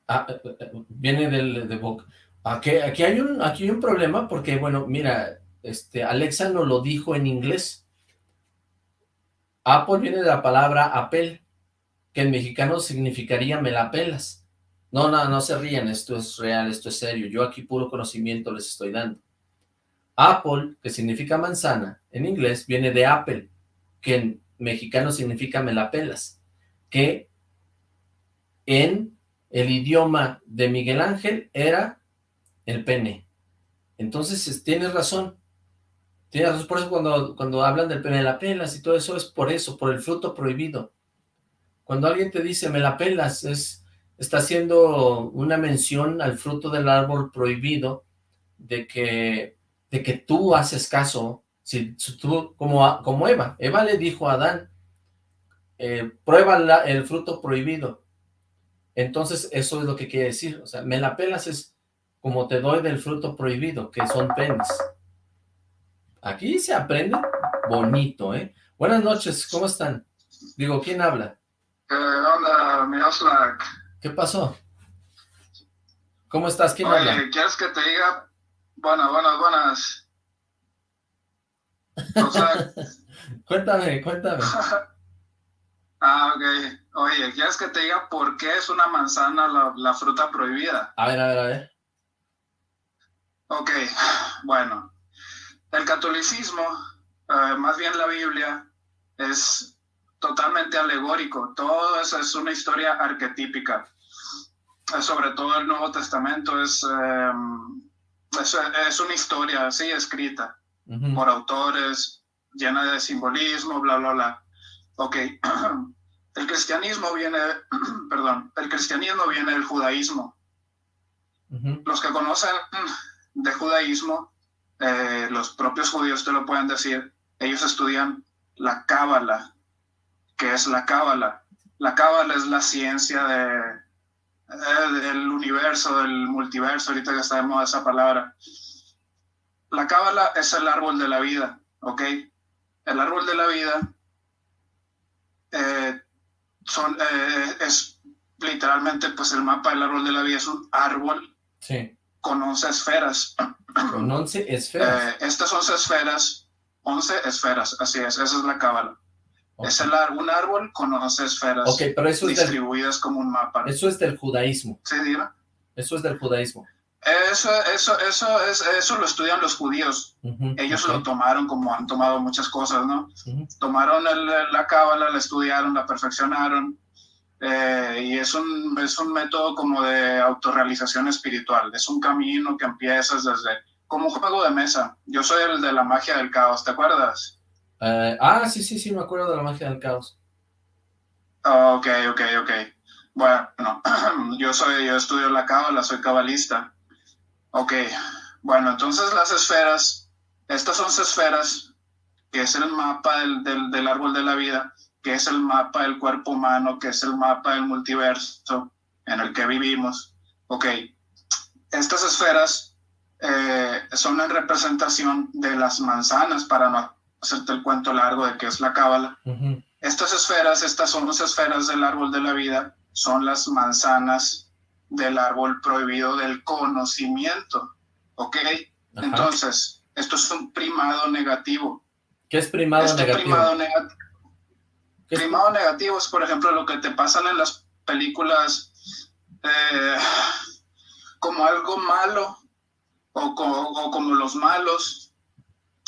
Ah, eh, eh, viene del de boca. Aquí, aquí, hay un, aquí hay un problema porque, bueno, mira, este, Alexa nos lo dijo en inglés. Apple viene de la palabra Apple, que en mexicano significaría me la pelas. No, no, no se rían, esto es real, esto es serio. Yo aquí puro conocimiento les estoy dando. Apple, que significa manzana, en inglés viene de apple, que en mexicano significa me la pelas, que en el idioma de Miguel Ángel era el pene. Entonces, tienes razón. Tienes razón, por eso cuando, cuando hablan del pene de la pelas y todo eso es por eso, por el fruto prohibido. Cuando alguien te dice me la pelas, es, está haciendo una mención al fruto del árbol prohibido de que de que tú haces caso, si, tú, como, como Eva, Eva le dijo a Adán, eh, prueba el fruto prohibido, entonces eso es lo que quiere decir, o sea, me la pelas es como te doy del fruto prohibido, que son penes. Aquí se aprende bonito, ¿eh? Buenas noches, ¿cómo están? Digo, ¿quién habla? ¿Qué onda, Miroslav? ¿Qué pasó? ¿Cómo estás? ¿Quién Oye, habla? ¿quieres que te diga Buenas, buenas, buenas. O sea, cuéntame, cuéntame. ah, ok. Oye, ¿quieres que te diga por qué es una manzana la, la fruta prohibida? A ver, a ver, a ver. Ok, bueno. El catolicismo, eh, más bien la Biblia, es totalmente alegórico. Todo eso es una historia arquetípica. Sobre todo el Nuevo Testamento es... Eh, es, es una historia así escrita Ujú. por autores, llena de simbolismo, bla, bla, bla. Ok, el cristianismo viene, perdón, el cristianismo viene del judaísmo. Los que conocen de judaísmo, eh, los propios judíos te lo pueden decir, ellos estudian la cábala. ¿Qué es la cábala? La cábala es la ciencia de, eh, del universo, del multiverso, ahorita que sabemos esa palabra. La cábala es el árbol de la vida, ¿ok? El árbol de la vida eh, son, eh, es literalmente, pues el mapa del árbol de la vida es un árbol Sí, con 11 esferas. con 11 esferas. Eh, estas 11 esferas, 11 esferas, así es, esa es la cábala. Es el, un árbol con 11 esferas Ok, pero eso es, del, distribuidas como un mapa. eso es del judaísmo. ¿Sí, dime? Eso es del judaísmo. Eso, eso, eso, es, eso lo estudian los judíos. Ellos lo tomaron como han tomado muchas cosas, ¿no? Tomaron el- la cábala, la estudiaron, la perfeccionaron. eh, y es un, es un método como de autorrealización espiritual. Es un camino que empiezas desde, como un juego de mesa. Yo soy el de la magia del caos, ¿te acuerdas? Eh, ah, sí, sí, sí, me acuerdo de la magia del caos. Ah, Ok, ok, ok. Bueno, yo soy, yo estudio la cábala, soy cabalista. Ok, bueno, entonces las esferas, estas son esferas, que es el mapa del, del, del árbol de la vida, que es el mapa del cuerpo humano, que es el mapa del multiverso en el que vivimos. Ok, estas esferas eh, son en representación de las manzanas, para hacerte el cuento largo de qué es la cábala. Estas esferas, estas son las esferas del árbol de la vida, son las manzanas del árbol prohibido del conocimiento. ¿Ok? ajá. Entonces, esto es un primado negativo. ¿Qué es primado este negativo? primado negativo. Primado negativo es, por ejemplo, lo que te pasan en las películas eh, como algo malo o, como los malos,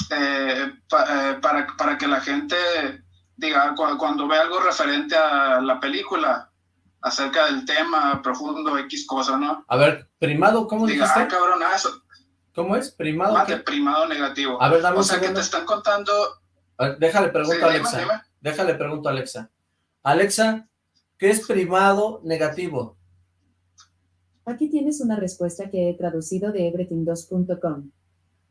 eh, eh, para, para que la gente diga, cuando ve algo referente a la película, acerca del tema profundo, X cosa, ¿no? A ver, primado, ¿cómo diga, dijiste? Ah, cabrón, ah, eso. ¿Cómo es? ¿Primado? De primado negativo. A ver, dame O sea, que te están contando... déjale pregunto a Alexa. Déjale pregunto a Alexa. Alexa, ¿qué es primado negativo? Aquí tienes una respuesta que he traducido de everything2.com.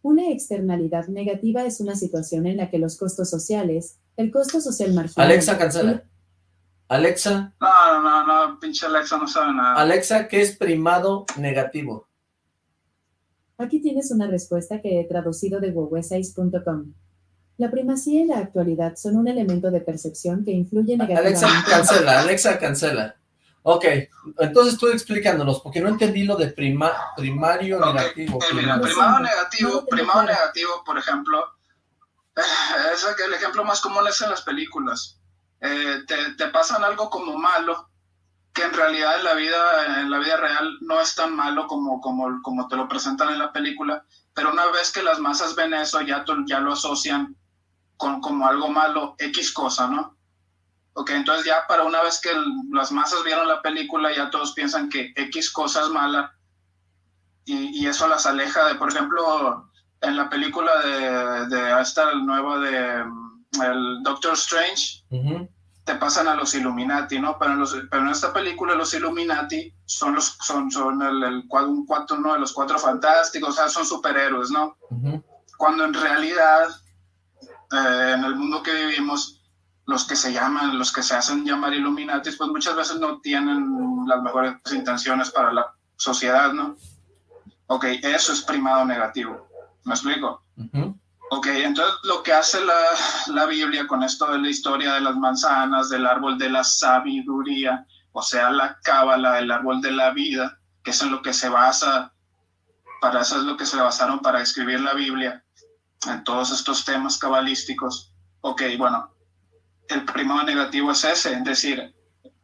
Una externalidad negativa es una situación en la que los costos sociales, el costo social marginal... Alexa, cancela. Alexa. No, no, no, pinche Alexa no sabe nada. Alexa, ¿qué es primado negativo? Aquí tienes una respuesta que he traducido de google6.com. La primacía y la actualidad son un elemento de percepción que influye negativamente... Alexa, cancela, Alexa, cancela. Ok, entonces estoy explicándonos, porque no entendí lo de prima, primario negativo. Eh, mira, primado negativo, primado negativo, por ejemplo, es el ejemplo más común es en las películas. Eh, te, te, pasan algo como malo, que en realidad en la vida, en la vida real no es tan malo como, como, como te lo presentan en la película, pero una vez que las masas ven eso, ya, ya lo asocian con como algo malo, X cosa, ¿no? Ok, entonces ya para una vez que las masas vieron la película, ya todos piensan que X cosa es mala y, y eso las aleja de, por ejemplo, en la película de, de esta nueva de el Doctor Strange, te pasan a los Illuminati, ¿no? Pero en, los, pero en, esta película los Illuminati son los son, son el, el un cuatro, uno de los cuatro fantásticos, o sea, son superhéroes, ¿no? Cuando en realidad, eh, en el mundo que vivimos, los que se llaman, los que se hacen llamar Illuminati, pues muchas veces no tienen las mejores intenciones para la sociedad, ¿no? Ok, eso es primado negativo. ¿Me explico? Ok, entonces lo que hace la, la, Biblia con esto de la historia de las manzanas, del árbol de la sabiduría, o sea, la cábala, el árbol de la vida, que es en lo que se basa, para eso es lo que se basaron para escribir la Biblia, en todos estos temas cabalísticos. Ok, bueno, el primero negativo es ese, es decir,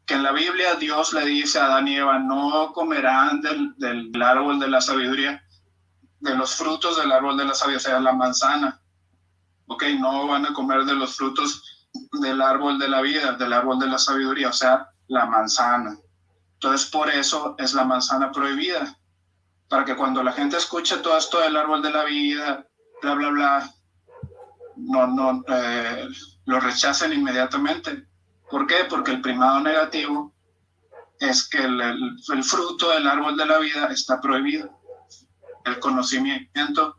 que en la Biblia Dios le dice a Adán y Eva, no comerán del, del árbol de la sabiduría, de los frutos del árbol de la sabiduría, o sea, la manzana. Ok, no van a comer de los frutos del árbol de la vida, del árbol de la sabiduría, o sea, la manzana. Entonces, por eso es la manzana prohibida. Para que cuando la gente escuche todo esto del árbol de la vida, bla, bla, bla, no, no, eh, lo rechacen inmediatamente. ¿Por qué? Porque el primado negativo es que el, el fruto del árbol de la vida está prohibido el conocimiento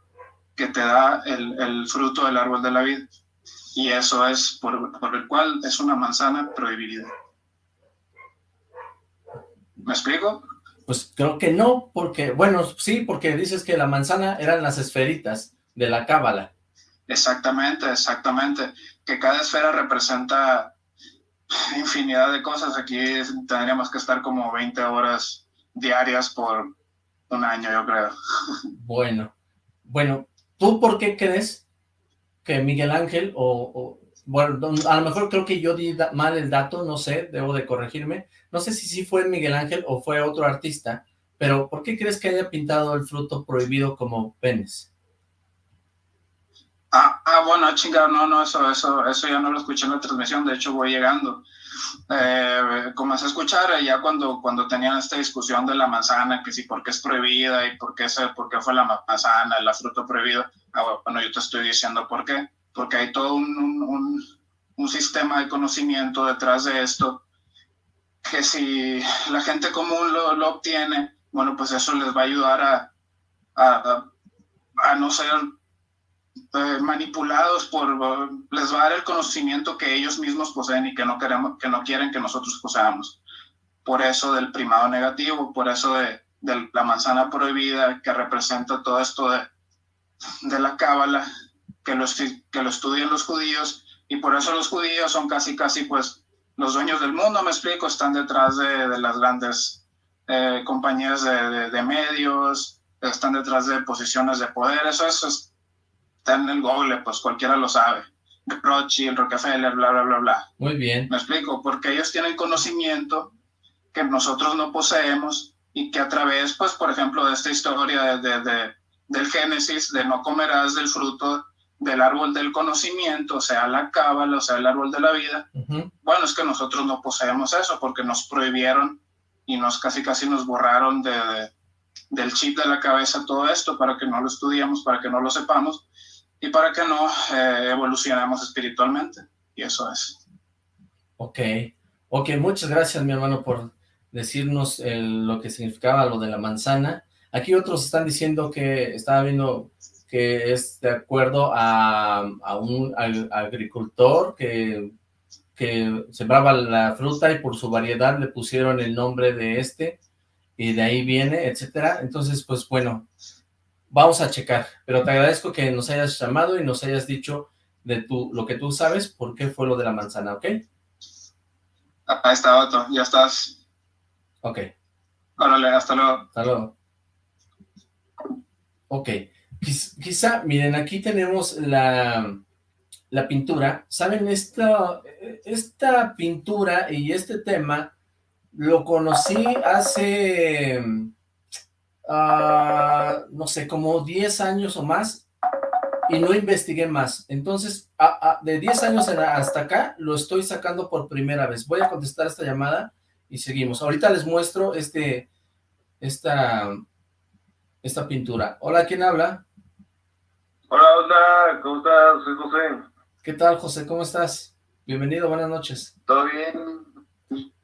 que te da el, el, fruto del árbol de la vida. Y eso es por, por el cual es una manzana prohibida. ¿Me explico? Pues creo que no, porque, bueno, sí, porque dices que la manzana eran las esferitas de la cábala. Exactamente, exactamente. Que cada esfera representa infinidad de cosas. Aquí tendríamos que estar como 20 horas diarias por un año, yo creo. Bueno, bueno, ¿tú por qué crees que Miguel Ángel o, bueno, a lo mejor creo que yo di mal el dato, no sé, debo de corregirme, no sé si sí fue Miguel Ángel o fue otro artista, pero ¿por qué crees que haya pintado el fruto prohibido como penes? Ah, ah, bueno, chingado, no, no, eso, eso, eso ya no lo escuché en la transmisión, de hecho voy llegando. Eh, comencé a escuchar ya cuando, cuando tenían esta discusión de la manzana, que si por qué es prohibida y por qué, por qué fue la manzana, la fruta prohibida. Ah, bueno, yo te estoy diciendo por qué. Porque hay todo un, un, sistema de conocimiento detrás de esto, que si la gente común lo, lo obtiene, bueno, pues eso les va a ayudar a, a, a no ser eh, manipulados por, les va a dar el conocimiento que ellos mismos poseen y que no, queremos, que no quieren que nosotros poseamos. Por eso del primado negativo, por eso de, de la manzana prohibida que representa todo esto de, de la cábala, que, los, que lo estudian los judíos, y por eso los judíos son casi, casi pues los dueños del mundo, me explico, están detrás de, de las grandes eh, compañías de, de, medios, están detrás de posiciones de poder, eso, eso es, está en el Google, pues cualquiera lo sabe. Rothschild, Rockefeller, bla, bla, bla, bla. Muy bien. Me explico, porque ellos tienen conocimiento que nosotros no poseemos y que a través, pues, por ejemplo, de esta historia de, de, del Génesis, de no comerás del fruto del árbol del conocimiento, o sea, la cábala, o sea, el árbol de la vida. Bueno, es que nosotros no poseemos eso porque nos prohibieron y nos casi casi nos borraron de, del chip de la cabeza todo esto para que no lo estudiemos, para que no lo sepamos y para que no eh, evolucionemos espiritualmente. Y eso es. Ok, ok, muchas gracias mi hermano por decirnos lo que significaba lo de la manzana. Aquí otros están diciendo que estaba viendo que es de acuerdo a, un agricultor que, que sembraba la fruta y por su variedad le pusieron el nombre de este y de ahí viene, etcétera. Entonces, pues bueno, vamos a checar, pero te agradezco que nos hayas llamado y nos hayas dicho de tu, lo que tú sabes, por qué fue lo de la manzana, ¿ok? Ahí está, Otto, ya estás. Ok. Órale, hasta luego. Hasta luego. Ok. Quizá, miren, aquí tenemos la, la pintura. ¿Saben? Esta, esta pintura y este tema lo conocí hace, ah, no sé, como 10 años o más y no investigué más. Entonces, de 10 años hasta acá, lo estoy sacando por primera vez. Voy a contestar esta llamada y seguimos. Ahorita les muestro este, esta, esta pintura. Hola, ¿quién habla? Hola, hola, ¿cómo estás? Soy José. ¿Qué tal, José? ¿Cómo estás? Bienvenido, buenas noches. ¿Todo bien?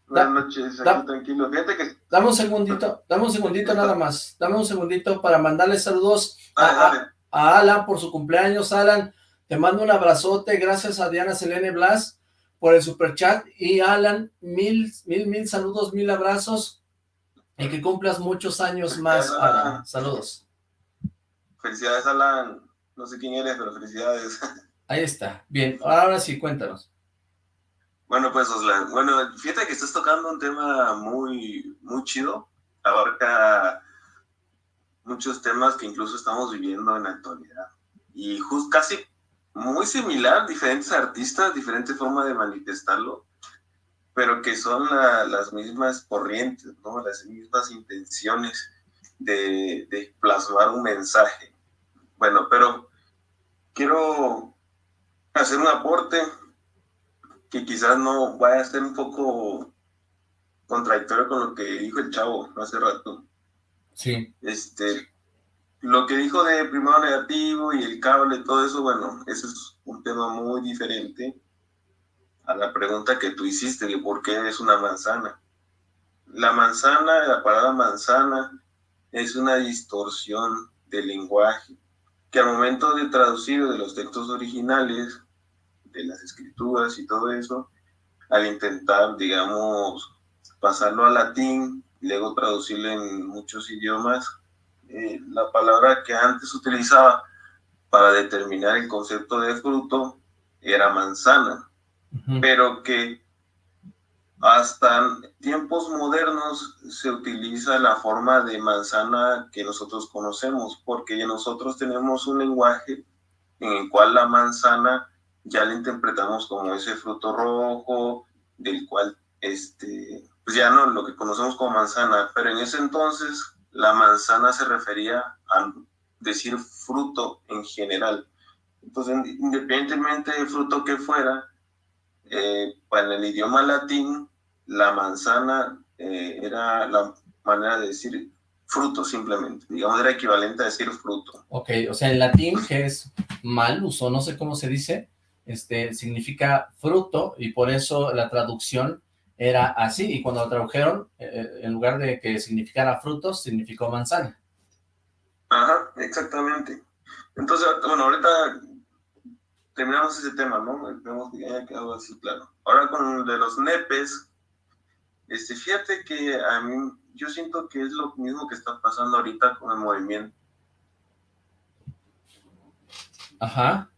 Buenas noches, tranquilo. Fíjate que... Dame un segundito, dame un segundito nada más. Dame un segundito para mandarle saludos a, Alan por su cumpleaños. Alan, te mando un abrazote. Gracias a Diana Selene Blas por el superchat. Y Alan, mil, mil, mil saludos, mil abrazos. Y que cumplas muchos años más, Alan. Saludos. Felicidades, Alan. No sé quién eres, pero felicidades. Ahí está. Bien, ahora sí, cuéntanos. Bueno, pues, Oslan, bueno, fíjate que estás tocando un tema muy, muy chido. Abarca muchos temas que incluso estamos viviendo en la actualidad. Y just, casi muy similar, diferentes artistas, diferente forma de manifestarlo, pero que son las mismas corrientes, ¿no? Las mismas intenciones de, de plasmar un mensaje. Bueno, pero quiero hacer un aporte que quizás no vaya a ser un poco contradictorio con lo que dijo el chavo hace rato. Sí. Este, lo que dijo de primado negativo y el cable, todo eso, bueno, eso es un tema muy diferente a la pregunta que tú hiciste de por qué es una manzana. La manzana, la palabra manzana, es una distorsión del lenguaje que al momento de traducir de los textos originales, de las escrituras y todo eso, al intentar, digamos, pasarlo al latín, y luego traducirlo en muchos idiomas, eh, la palabra que antes utilizaba para determinar el concepto de fruto era manzana, pero que hasta tiempos modernos se utiliza la forma de manzana que nosotros conocemos, porque nosotros tenemos un lenguaje en el cual la manzana ya la interpretamos como ese fruto rojo, del cual este, pues ya no lo que conocemos como manzana, pero en ese entonces la manzana se refería a decir fruto en general. Entonces, independientemente del fruto que fuera, eh, el idioma latín, la manzana eh, era la manera de decir fruto simplemente, digamos era equivalente a decir fruto. Ok, o sea, en latín, que es malus, o no sé cómo se dice, este, significa fruto, y por eso la traducción era así, y cuando lo tradujeron, eh, en lugar de que significara frutos, significó manzana. Ajá, exactamente. Entonces, bueno, ahorita terminamos ese tema, ¿no? Vemos que haya quedado así claro. Ahora con el de los nepes, este, fíjate que a mí, yo siento que es lo mismo que está pasando ahorita con el movimiento. Ajá.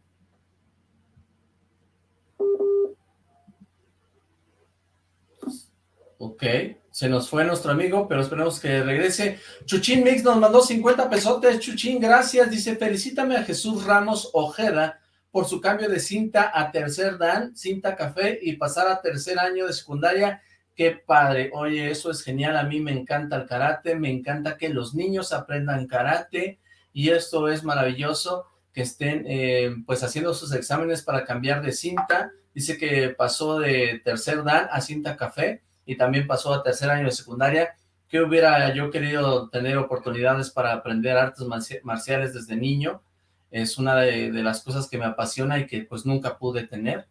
Ok, se nos fue nuestro amigo, pero esperemos que regrese. Chuchín Mix nos mandó 50 pesotes. Chuchín, gracias. Dice, felicítame a Jesús Ramos Ojeda por su cambio de cinta a tercer dan, cinta café, y pasar a tercer año de secundaria. ¡Qué padre! Oye, eso es genial. A mí me encanta el karate, me encanta que los niños aprendan karate, y esto es maravilloso que estén eh, pues haciendo sus exámenes para cambiar de cinta. Dice que pasó de tercer dan a cinta café, y también pasó a tercer año de secundaria que hubiera yo querido tener oportunidades para aprender artes marciales desde niño, es una de, las cosas que me apasiona y que pues nunca pude tener,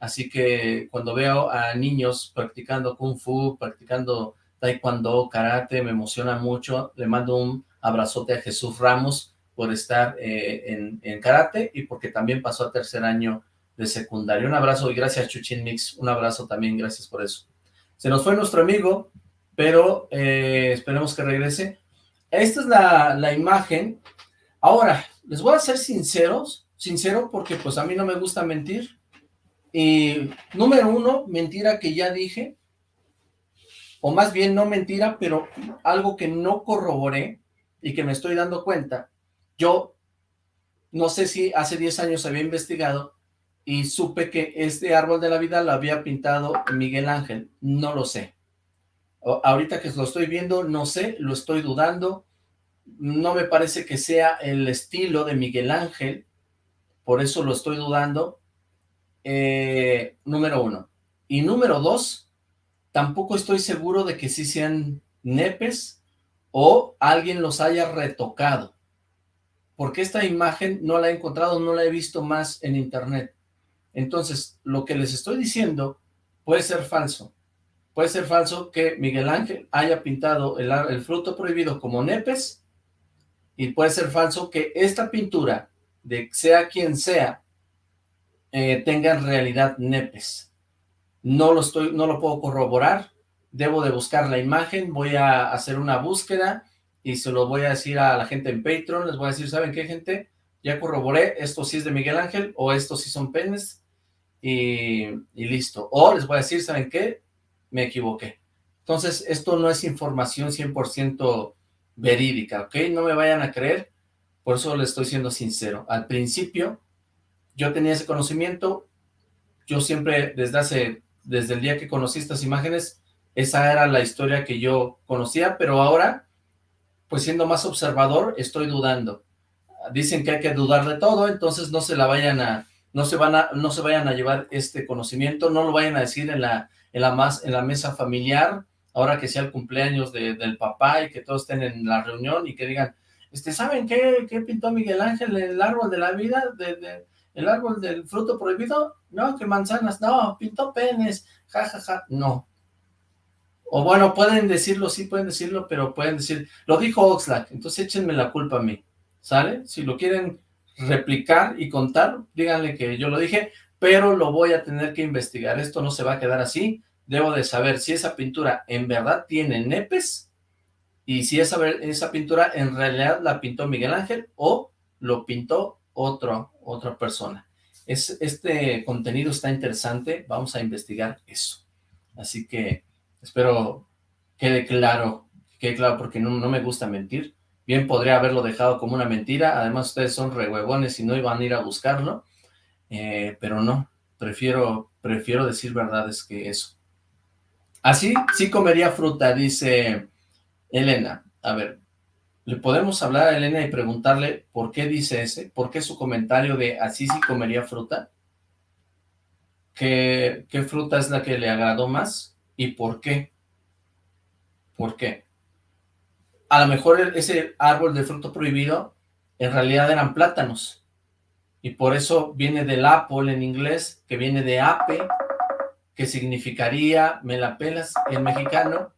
así que cuando veo a niños practicando kung fu, practicando taekwondo, karate, me emociona mucho, le mando un abrazote a Jesús Ramos por estar eh, en, en, karate y porque también pasó a tercer año de secundaria. Un abrazo y gracias Chuchin Mix, un abrazo también, gracias por eso. Se nos fue nuestro amigo, pero eh, esperemos que regrese. Esta es la, la, imagen. Ahora, les voy a ser sinceros, sincero porque pues a mí no me gusta mentir. Y número uno, mentira que ya dije, o más bien no mentira, pero algo que no corroboré y que me estoy dando cuenta. Yo no sé si hace 10 años había investigado y supe que este árbol de la vida lo había pintado Miguel Ángel. No lo sé ahorita que lo estoy viendo, no sé, lo estoy dudando, no me parece que sea el estilo de Miguel Ángel, por eso lo estoy dudando, eh, número uno. Y número dos, tampoco estoy seguro de que sí sean nepes o alguien los haya retocado, porque esta imagen no la he encontrado, no la he visto más en internet. Entonces, lo que les estoy diciendo puede ser falso, Puede ser falso que Miguel Ángel haya pintado el, fruto prohibido como nepes y puede ser falso que esta pintura, de sea quien sea, eh, tenga en realidad nepes. No lo, estoy, no lo puedo corroborar, debo de buscar la imagen, voy a hacer una búsqueda y se lo voy a decir a la gente en Patreon, les voy a decir, ¿saben qué gente? Ya corroboré, esto sí es de Miguel Ángel o estos sí son penes y, listo. O les voy a decir, ¿saben qué? me equivoqué. Entonces, esto no es información 100% verídica, ¿ok? No me vayan a creer, por eso les estoy siendo sincero. Al principio, yo tenía ese conocimiento, yo siempre, desde hace, desde el día que conocí estas imágenes, esa era la historia que yo conocía, pero ahora, pues siendo más observador, estoy dudando. Dicen que hay que dudar de todo, entonces no se la vayan a, no se van a, no se vayan a llevar este conocimiento, no lo vayan a decir en la en la, más, en la mesa familiar, ahora que sea el cumpleaños del papá y que todos estén en la reunión y que digan, este, ¿saben qué, qué pintó Miguel Ángel el árbol de la vida, el árbol del fruto prohibido? No, que manzanas, no, pintó penes, jajaja, ja, ja. no. O bueno, pueden decirlo, sí pueden decirlo, pero pueden decir, lo dijo Oxlack, entonces échenme la culpa a mí, ¿sale? Si lo quieren replicar y contar, díganle que yo lo dije, pero lo voy a tener que investigar, esto no se va a quedar así, debo de saber si esa pintura en verdad tiene nepes, y si esa, esa pintura en realidad la pintó Miguel Ángel, o lo pintó otro, otra persona. Es, este contenido está interesante, vamos a investigar eso. Así que espero quede claro, quede claro, porque no, no me gusta mentir. Bien podría haberlo dejado como una mentira, además ustedes son rehuevones y no iban a ir a buscarlo, eh, pero no, prefiero, prefiero decir verdades que eso. Así, sí comería fruta, dice Elena. A ver, ¿le podemos hablar a Elena y preguntarle por qué dice ese? ¿Por qué su comentario de así sí comería fruta? ¿Qué, qué fruta es la que le agradó más? ¿Y por qué? ¿Por qué? A lo mejor ese árbol de fruto prohibido en realidad eran plátanos y por eso viene del apple en inglés, que viene de ape, que significaría me la pelas en mexicano,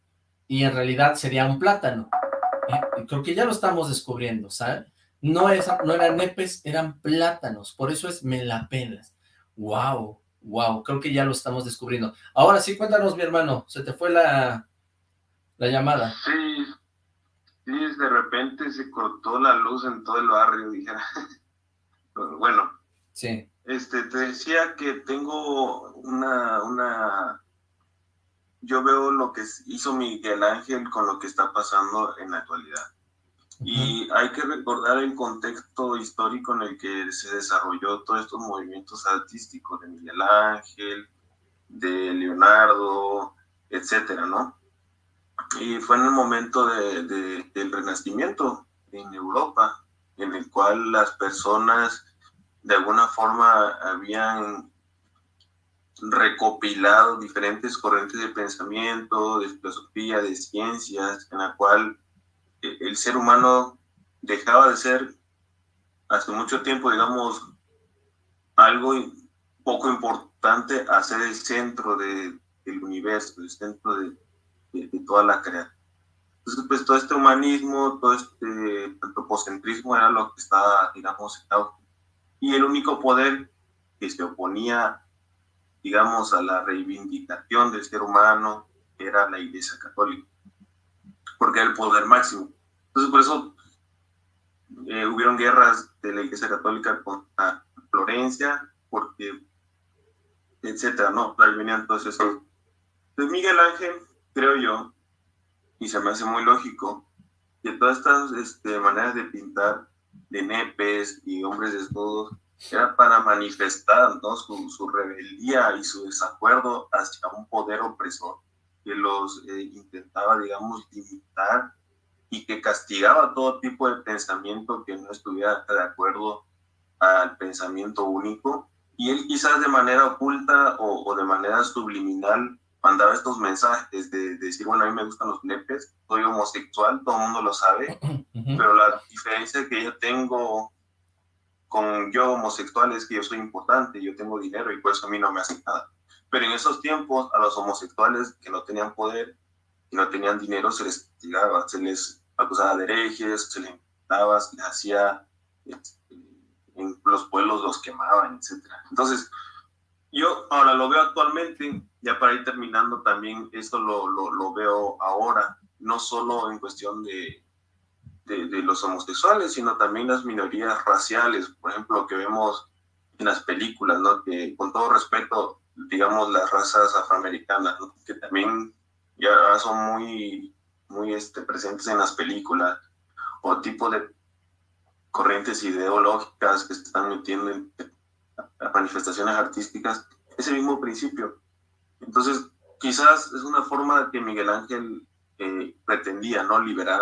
y en realidad sería un plátano. ¿eh? Creo que ya lo estamos descubriendo, ¿sabes? No, es, no eran nepes, eran plátanos, por eso es me. ¡Wow! ¡Wow! Creo que ya lo estamos descubriendo. Ahora sí, cuéntanos, mi hermano, se te fue la, la llamada. Sí, sí, de repente se cortó la luz en todo el barrio, dijera. Bueno. Sí. Este, te decía que tengo una, una, yo veo lo que hizo Miguel Ángel con lo que está pasando en la actualidad. Y hay que recordar el contexto histórico en el que se desarrolló todos estos movimientos artísticos de Miguel Ángel, de Leonardo, etcétera, ¿no? Y fue en el momento de, del renacimiento en Europa, en el cual las personas de alguna forma habían recopilado diferentes corrientes de pensamiento, de filosofía, de ciencias, en la cual el ser humano dejaba de ser hace mucho tiempo, digamos, algo poco importante a ser el centro de, del universo, el centro de, toda la creación. Entonces, pues todo este humanismo, todo este antropocentrismo era lo que estaba, digamos, Y el único poder que se oponía, digamos, a la reivindicación del ser humano era la Iglesia Católica porque era el poder máximo. Entonces, por eso eh, hubieron guerras de la Iglesia Católica contra Florencia, porque, etcétera, ¿no? Ahí venían todos esos. Entonces, Miguel Ángel, creo yo, y se me hace muy lógico, que todas estas este, maneras de pintar de nepes y hombres desnudos era para manifestar ¿no? su, su rebeldía y su desacuerdo hacia un poder opresor que los eh, intentaba, digamos, limitar y que castigaba todo tipo de pensamiento que no estuviera de acuerdo al pensamiento único. Y él quizás de manera oculta o, de manera subliminal mandaba estos mensajes de, decir, bueno, a mí me gustan los nepes, soy homosexual, todo el mundo lo sabe, pero la diferencia que yo tengo con yo homosexual es que yo soy importante, yo tengo dinero y por eso a mí no me hace nada. Pero en esos tiempos a los homosexuales que no tenían poder y no tenían dinero se les castigaba, se les acusaba de herejes, se les invitaba, se les hacía, este, en los pueblos los quemaban, etc. Entonces, yo ahora lo veo actualmente, ya para ir terminando también, esto lo, lo, lo veo ahora, no solo en cuestión de, de, los homosexuales, sino también las minorías raciales, por ejemplo, que vemos en las películas, ¿no? Que con todo respeto, digamos, las razas afroamericanas, que también ya son muy, muy este, presentes en las películas, o tipo de corrientes ideológicas que están metiendo en manifestaciones artísticas, ese mismo principio. Entonces, quizás es una forma que Miguel Ángel eh, pretendía, ¿no? Liberar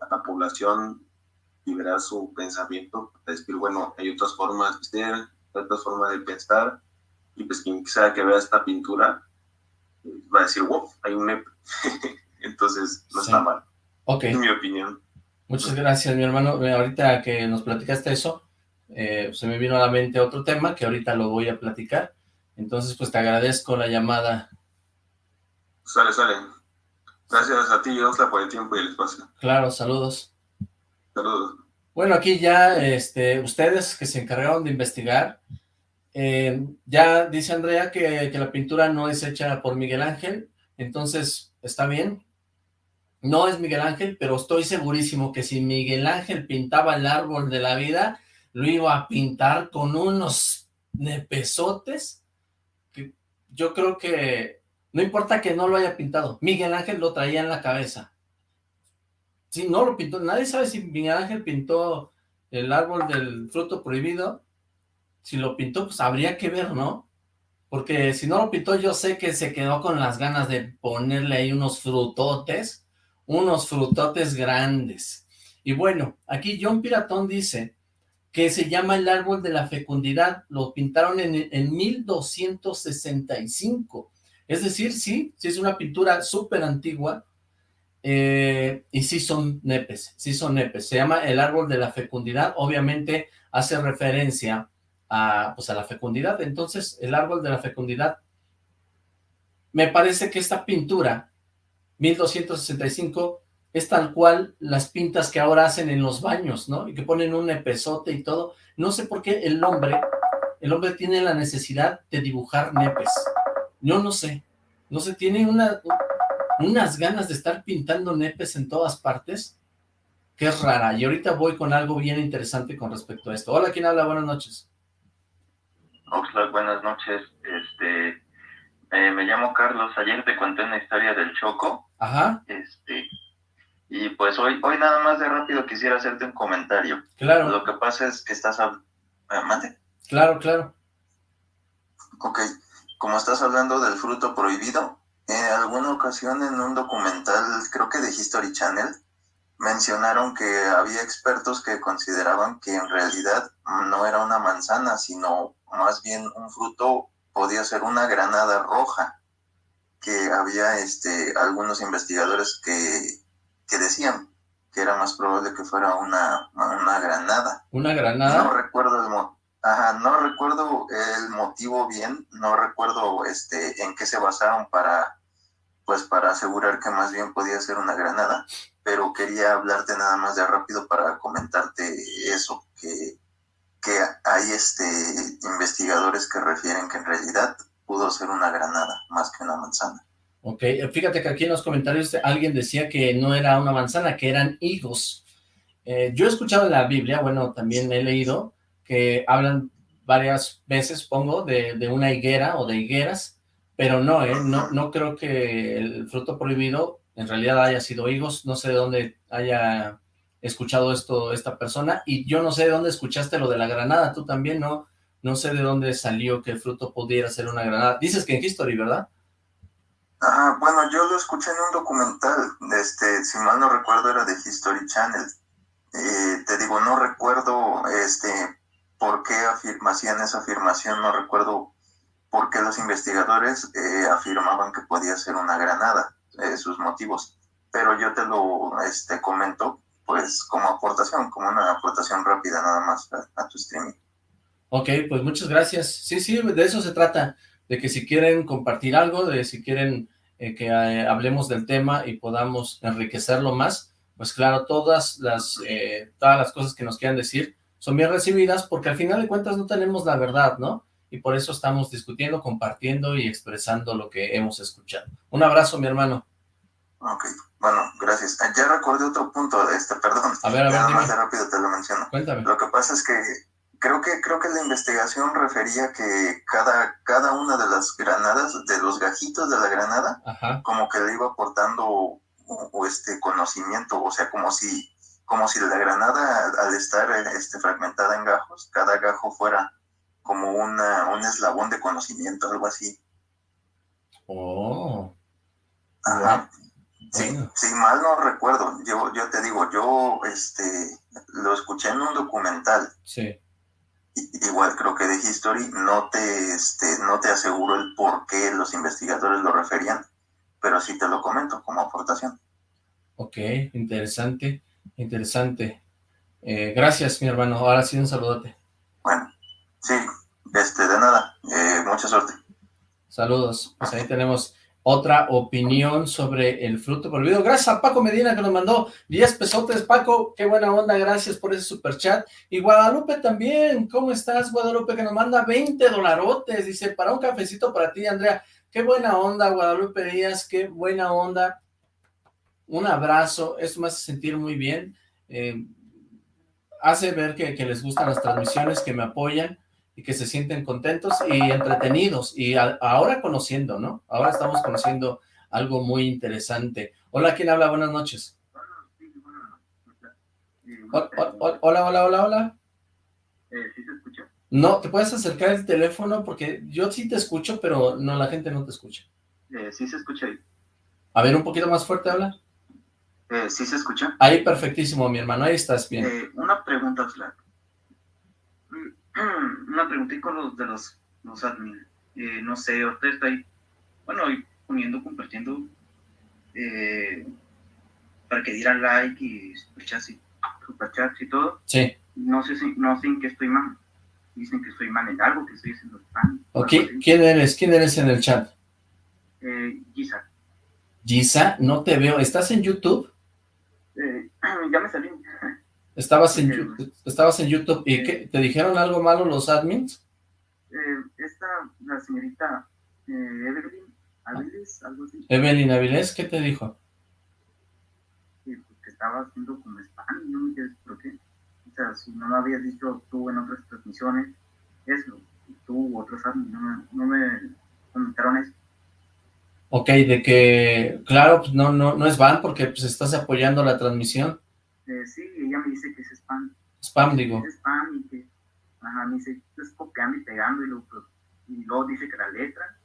a la población, liberar su pensamiento, decir, bueno, hay otras formas de ser, otras formas de pensar, y pues quien sea que vea esta pintura va a decir, wow, hay un NEP. Entonces, no está mal. Ok. Es mi opinión. Muchas gracias, mi hermano. Ahorita que nos platicaste eso, eh, se me vino a la mente otro tema que ahorita lo voy a platicar. Entonces, pues te agradezco la llamada. Sale, sale. Gracias a ti, Osla, por el tiempo y el espacio. Claro, saludos. Saludos. Bueno, aquí ya este, ustedes que se encargaron de investigar, eh, ya dice Andrea que, que, la pintura no es hecha por Miguel Ángel, entonces está bien. No es Miguel Ángel, pero estoy segurísimo que si Miguel Ángel pintaba el árbol de la vida, lo iba a pintar con unos nepesotes. Que yo creo que no importa que no lo haya pintado, Miguel Ángel lo traía en la cabeza. Si no lo pintó, nadie sabe si Miguel Ángel pintó el árbol del fruto prohibido, si lo pintó, pues habría que ver, ¿no? Porque si no lo pintó, yo sé que se quedó con las ganas de ponerle ahí unos frutotes, unos frutotes grandes. Y bueno, aquí John Piratón dice que se llama el árbol de la fecundidad, lo pintaron en, en 1265. Es decir, sí, sí es una pintura súper antigua, eh, y sí son nepes, sí son nepes. Se llama el árbol de la fecundidad, obviamente hace referencia a, pues a la fecundidad. Entonces, el árbol de la fecundidad, me parece que esta pintura, 1265, es tal cual las pintas que ahora hacen en los baños, ¿no? Y que ponen un nepesote y todo. No sé por qué el hombre, el hombre tiene la necesidad de dibujar nepes. Yo no sé. No sé, tiene una, unas ganas de estar pintando nepes en todas partes, que es rara. Y ahorita voy con algo bien interesante con respecto a esto. Hola, ¿quién habla? Buenas noches. Oxlack, buenas noches. Este, eh, me llamo Carlos. Ayer te conté una historia del Choco. Ajá. Este, Y pues hoy, hoy nada más de rápido quisiera hacerte un comentario. Claro. Lo que pasa es que estás hablando... Claro, claro. Ok, como estás hablando del fruto prohibido, en alguna ocasión en un documental, creo que de History Channel, mencionaron que había expertos que consideraban que en realidad no era una manzana, sino más bien un fruto podía ser una granada roja, que había este, algunos investigadores que, que decían que era más probable que fuera una, una granada. ¿Una granada? No recuerdo el Ajá, no recuerdo el motivo bien, no recuerdo este en qué se basaron para pues para asegurar que más bien podía ser una granada, pero quería hablarte nada más de rápido para comentarte eso, que, que hay este investigadores que refieren que en realidad pudo ser una granada más que una manzana. Ok, fíjate que aquí en los comentarios alguien decía que no era una manzana, que eran higos. Eh, yo he escuchado en la Biblia, bueno, también he leído que hablan varias veces, pongo, de, de una higuera o de higueras, pero no, ¿eh? no, no creo que el fruto prohibido en realidad haya sido higos, no sé de dónde haya escuchado esto esta persona, y yo no sé de dónde escuchaste lo de la granada, tú también, ¿no? No sé de dónde salió que el fruto pudiera ser una granada. Dices que en History, ¿verdad? Bueno, yo lo escuché en un documental, este, si mal no recuerdo era de History Channel. Eh, te digo, no recuerdo este por qué hacían esa afirmación, no recuerdo por qué los investigadores eh, afirmaban que podía ser una granada, eh, sus motivos, pero yo te lo este, comento pues como aportación, como una aportación rápida nada más a, tu streaming. Ok, pues muchas gracias. Sí, sí, de eso se trata, de que si quieren compartir algo, de si quieren eh, que hablemos del tema y podamos enriquecerlo más, pues claro, todas las, todas las cosas que nos quieran decir, son bien recibidas porque al final de cuentas no tenemos la verdad, ¿no? Y por eso estamos discutiendo, compartiendo y expresando lo que hemos escuchado. Un abrazo, mi hermano. Ok, bueno, gracias. Ah, ya recordé otro punto de este, perdón. A ver, a ver, Nada más de rápido te lo menciono. Cuéntame. Lo que pasa es que creo que creo que la investigación refería que cada, cada una de las granadas, de los gajitos de la granada, como que le iba aportando este conocimiento, o sea, como si como si la granada, al estar este, fragmentada en gajos, cada gajo fuera como una, un eslabón de conocimiento, algo así. Oh. Ajá. Sí, sí, mal no recuerdo. Yo, yo te digo, yo este, lo escuché en un documental. Sí. Igual creo que de History no te, este, no te aseguro el por qué los investigadores lo referían, pero sí te lo comento como aportación. Ok, interesante. Interesante. Eh, gracias, mi hermano. Ahora sí, un saludote. Bueno, sí, este, de nada. Eh, mucha suerte. Saludos. Pues ahí tenemos otra opinión sobre el fruto prohibido. Gracias a Paco Medina que nos mandó 10 pesotes. Paco, qué buena onda, gracias por ese super chat. Y Guadalupe también, ¿cómo estás, Guadalupe? Que nos manda 20 dolarotes. Dice, para un cafecito para ti, Andrea. Qué buena onda, Guadalupe Díaz, qué buena onda un abrazo, esto me hace sentir muy bien, eh, hace ver que, les gustan las transmisiones, que me apoyan y que se sienten contentos y entretenidos y ahora conociendo, ¿no? Ahora estamos conociendo algo muy interesante. Hola, ¿quién habla? Buenas noches. Hola, hola, hola, hola. ¿Sí se escucha? No, ¿te puedes acercar el teléfono? Porque yo sí te escucho, pero no, la gente no te escucha. Eh, sí se escucha ahí. A ver, un poquito más fuerte habla. Eh, ¿Sí se escucha? Ahí perfectísimo, mi hermano, ahí estás bien. Eh, una pregunta, Oxlack. Mm, una pregunta con los de los, los admin. Eh, no sé, ahorita está ahí, bueno, poniendo, compartiendo, eh, para que dieran like y superchats y, superchats y todo. Sí. No sé, si, no sé en qué estoy mal. Dicen que estoy mal en algo, que estoy haciendo spam. Ok, ¿quién eres? ¿Quién eres en el chat? Eh, Gisa. Gisa, no te veo. ¿Estás en YouTube? Eh, ya me salí. Estabas en, estabas en YouTube y ¿qué, ¿te dijeron algo malo los admins? Eh, esta, la señorita eh, Evelyn Avilés, algo así. Evelyn Avilés, ¿qué te dijo? Sí, que estaba haciendo como spam, no me entiendes por qué. O sea, si no lo habías dicho tú en otras transmisiones, eso, tú u otros admins, no me, no me comentaron eso. Ok, de que, claro, pues no, no, no es van porque pues estás apoyando la transmisión. Eh, sí, ella me dice que es spam. Spam, digo. Es spam y que, ajá, me dice, es copiando y pegando y luego, pues, y luego dice que la letra.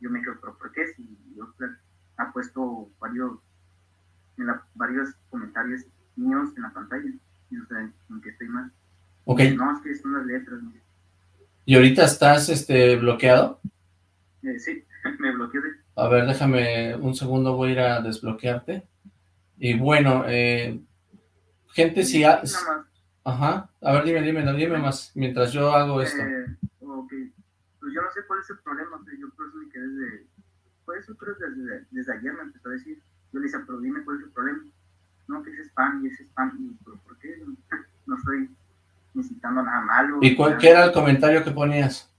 Yo me quedo, pero ¿por qué? Si yo ha puesto varios, en la, varios comentarios míos en la pantalla. Y no sé en qué estoy mal. Ok. No, es que son las letras. ¿no? ¿Y ahorita estás este, bloqueado? Eh, sí, me bloqueé. A ver, déjame un segundo, voy a ir a desbloquearte. Y bueno, eh, gente, si... Ha... Ajá, a ver, dime, dime, dime más, mientras yo hago esto. Eh, ok, pues yo no sé cuál es el problema, o sea, yo por eso me quedé desde, por eso creo que desde, desde ayer me empezó a decir, yo le decía, pero dime cuál es el problema, no, que es spam y es spam, y pero ¿por qué? No estoy necesitando nada malo. ¿Y cuál, era el comentario que ponías?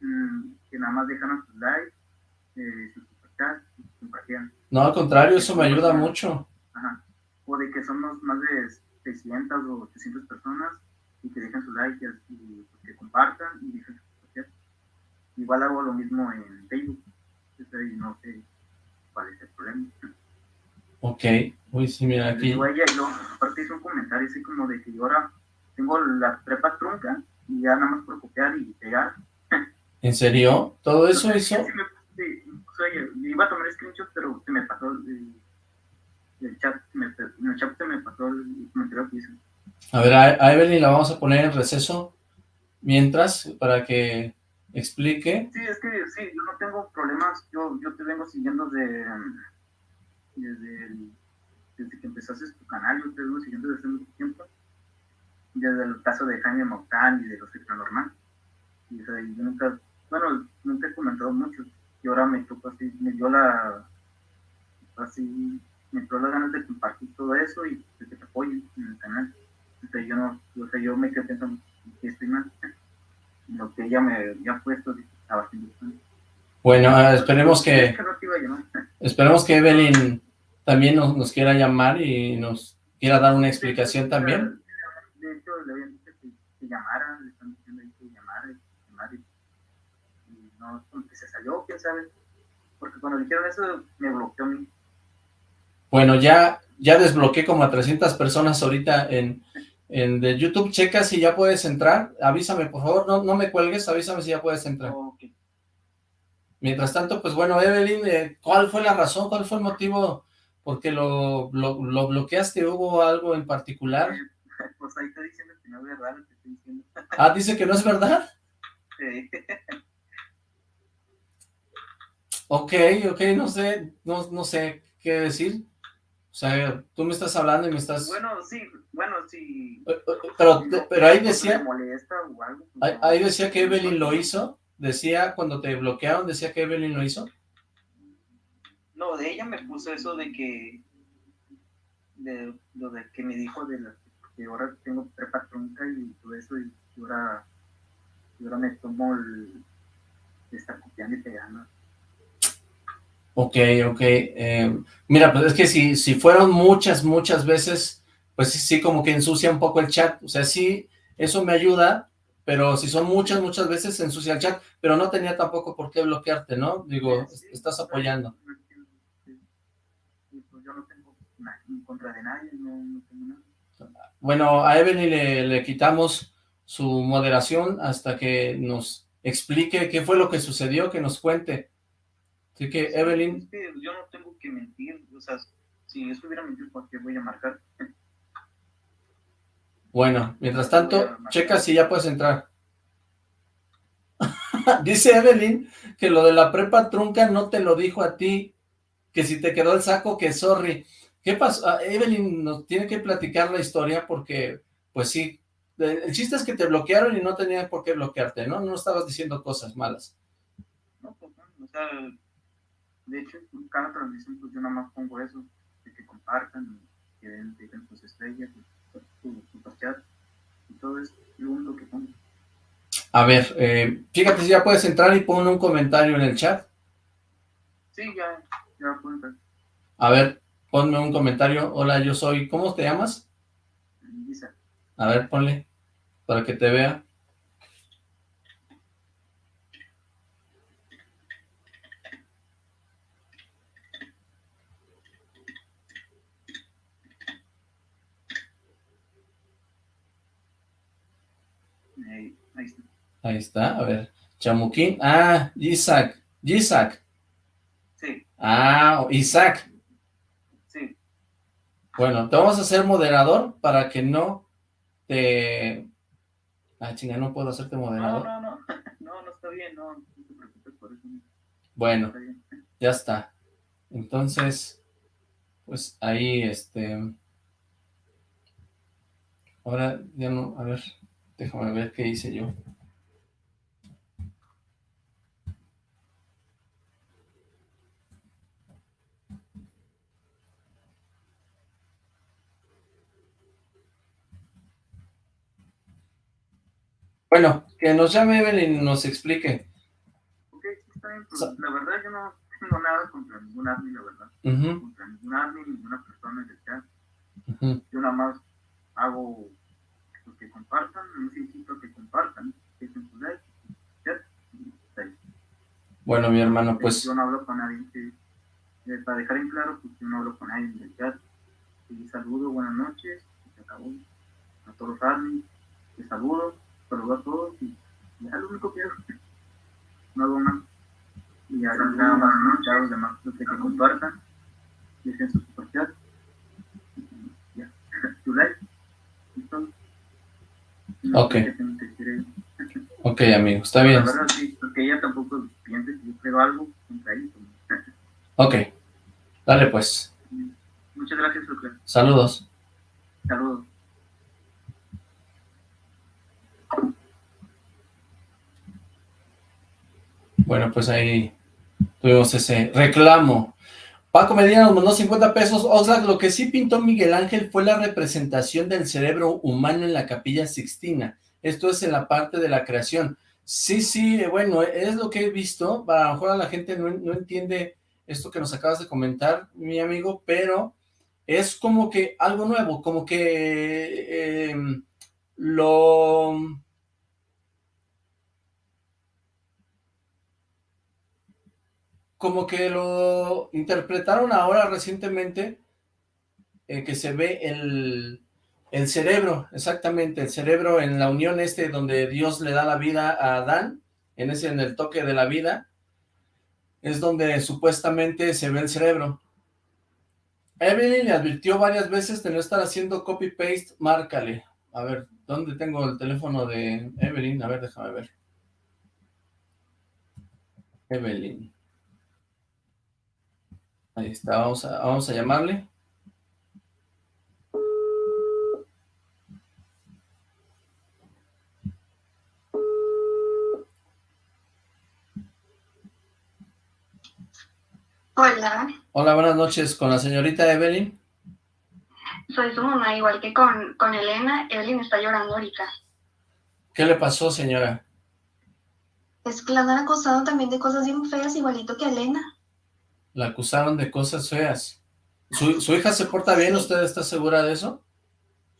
Mm, que nada más dejan sus likes, eh, sus compartían, No, al contrario, eso me ayuda mucho. O de que somos más de 600 o 800 personas y que dejen su like y, y pues, que compartan y dejen su superchat. Igual hago lo mismo en Facebook, y no sé cuál es el problema. Ok, uy, sí, mira aquí. Ella, yo, aparte hizo un comentario así como de que yo ahora tengo la prepa trunca y ya nada más por copiar y pegar. ¿En serio? ¿Todo eso hizo? Sí, me- sí, yo- yo iba a tomar pero se me pasó el, el chat, me, en el chat me pasó el comentario que hizo. A ver, a, Evelyn la vamos a poner en receso mientras, para que explique. Sí, es que sí, yo no tengo problemas, yo, yo te vengo siguiendo de, desde, el- desde que empezaste tu canal, yo te vengo siguiendo desde hace mucho tiempo, desde el caso de Jaime Maussan y de los Normal. Y, o sea, yo nunca, bueno, nunca he comentado mucho, y ahora me tocó así, me dio la, así, me dio las ganas de compartir todo eso y de que te apoyen en el canal. Sea, yo no, o sea, yo me quedé pensando que estoy mal. Lo que ella me había puesto estaba haciendo mal. Bueno, ah, esperemos que, que a esperemos que Evelyn también nos, nos quiera llamar y nos quiera dar una explicación también. De hecho, le habían dicho que, que llamara, le están diciendo ahí que llamara, y llamara, y, y no, que se salió, quién sabe. Porque cuando dijeron eso, me bloqueó a mí. Bueno, ya, ya desbloqueé como a 300 personas ahorita en, en de YouTube. Checa si ya puedes entrar. Avísame, por favor, no, no me cuelgues, avísame si ya puedes entrar. Mientras tanto, pues bueno, Evelyn, eh, ¿cuál fue la razón? ¿Cuál fue el motivo por qué lo, lo, lo bloqueaste? ¿Hubo algo en particular? Pues ahí está diciendo que no es verdad lo que estoy diciendo. Ah, dice que no es verdad. Eh, Ok, ok, no sé, no, no sé qué decir. O sea, tú me estás hablando y me estás... bueno, sí, bueno, sí. Eh, eh, Pero, pero ahí decía, pues, ahí, decía que Evelyn lo hizo. Decía, cuando te bloquearon, decía que Evelyn lo hizo. No, de ella me puso eso de que. De lo de que me dijo de la, que ahora tengo prepa trunca y todo eso, y ahora, y ahora me tomo el. estar copiando y pegando. Ok, ok. eh, mira, pues es que si, si fueron muchas, muchas veces, pues sí, sí, como que ensucia un poco el chat. O sea, sí, eso me ayuda, pero si son muchas, muchas veces se ensucia el chat, pero no tenía tampoco por qué bloquearte, ¿no? Digo, Sí, estás apoyando. sí. Pues yo no tengo nada en contra de nadie, no, no tengo nada. Bueno, a Evelyn le, le quitamos su moderación hasta que nos explique qué fue lo que sucedió, que nos cuente. Así que, Evelyn, Es que yo no tengo que mentir, o sea, si yo estuviera mentindo, ¿por qué voy a marcar? bueno, mientras tanto, checa si ya puedes entrar. Dice Evelyn que lo de la prepa trunca no te lo dijo a ti, que si te quedó el saco, que sorry. ¿Qué pasó? Ah, Evelyn nos tiene que platicar la historia porque, pues sí, el el chiste es que te bloquearon y no tenían por qué bloquearte, ¿no? No estabas diciendo cosas malas. No, pues no, o sea, de hecho, en cada transmisión, pues yo nada más pongo eso, de que compartan, que den, dejen sus estrellas, su, chat, y todo es lo único que pongo. A ver, eh, fíjate si ya puedes entrar y pon un comentario en el chat. Sí, ya, ya pueden ver. A ver, ponme un comentario. Hola, yo soy... ¿Cómo te llamas? Dice, A ver, ponle, para que te vea. Ahí está, a ver. Chamuquín. Ah, Isaac. Isaac. Sí, Ah, Isaac. sí. Bueno, te vamos a hacer moderador para que no te... Ah, chinga, no puedo hacerte No, moderador. no, no, no, no está bien, no, no te preocupes por eso. no Bueno, Está bien. ya está. Entonces, pues ahí, este... Ahora ya no, a ver, déjame ver qué hice yo. Bueno, que nos llame Evelyn y nos explique. Ok, está bien, pues, So- la verdad yo no tengo nada contra ningún admin, la verdad. Ujú, Contra ningún admin, ninguna persona en el chat. Yo nada más hago pues, que compartan, a que compartan, que su like, chat, y está ahí. Bueno, mi hermano, pues Yo no hablo con nadie, sí. Eh, para dejar en claro, pues yo no hablo con nadie en el chat. Y saludo, buenas noches, y se acabó. A todos los admins, les saludo, saludo a todos y ya lo único que hago. No hago más. Y ya nada más, ¿no? Ya los demás, los que compartan, dejen su super chat. Y Ya, tu like. y todo. No Ok. Ok, amigo, está bien. Verdad, sí, porque ella tampoco piensa que yo creo algo contra ella. Ok, dale pues. Muchas gracias, Lucas. Saludos. Saludos. Bueno, pues ahí tuvimos ese reclamo. Paco Medina nos mandó 50 pesos. Oxlack, lo que sí pintó Miguel Ángel fue la representación del cerebro humano en la capilla Sixtina. Esto es en la parte de la creación. Sí, sí, eh, bueno, es lo que he visto. A lo mejor la gente no, no entiende esto que nos acabas de comentar, mi amigo, pero es como que algo nuevo, como que eh, lo... como que lo interpretaron ahora recientemente, eh, que se ve el, el cerebro, exactamente, el cerebro en la unión este donde Dios le da la vida a Adán, en ese, en el toque de la vida, es donde supuestamente se ve el cerebro. Evelyn le advirtió varias veces de no estar haciendo copy-paste, márcale. A ver, ¿dónde tengo el teléfono de Evelyn? A ver, déjame ver. Evelyn. Ahí está, vamos a, vamos a llamarle. Hola, Hola, buenas noches, con la señorita Evelyn. soy su mamá, igual que con, con Elena. Evelyn está llorando ahorita. ¿Qué le pasó, señora? Es que la han acosado también de cosas bien feas, igualito que Elena. La acusaron de cosas feas. ¿Su, su hija se porta bien? ¿Usted está segura de eso?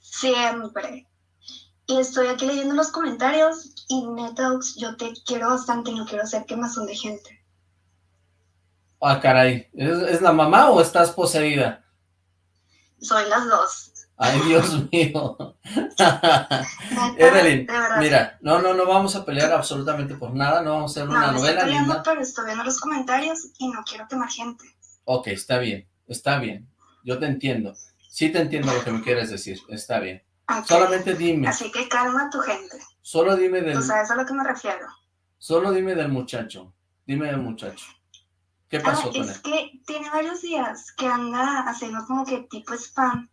Siempre. Y estoy aquí leyendo los comentarios y neta, yo te quiero bastante y no quiero hacer quemazón de gente. Ah, caray. ¿Es, es la mamá o estás poseída? Soy las dos. Ay, Dios mío. Evelyn, mira, no, no, no vamos a pelear absolutamente por nada, no vamos a hacer No, una me estoy novela ni peleando, pero estoy viendo los comentarios y no quiero quemar gente. Ok, está bien, está bien. Yo te entiendo. Sí te entiendo lo que me quieres decir, está bien. Solamente dime, Así que calma tu gente. solo dime del, Tú sabes a lo que me refiero. solo dime del muchacho. Dime del muchacho. ¿Qué Ah, pasó con él? es que tiene varios días que anda haciendo como que tipo spam.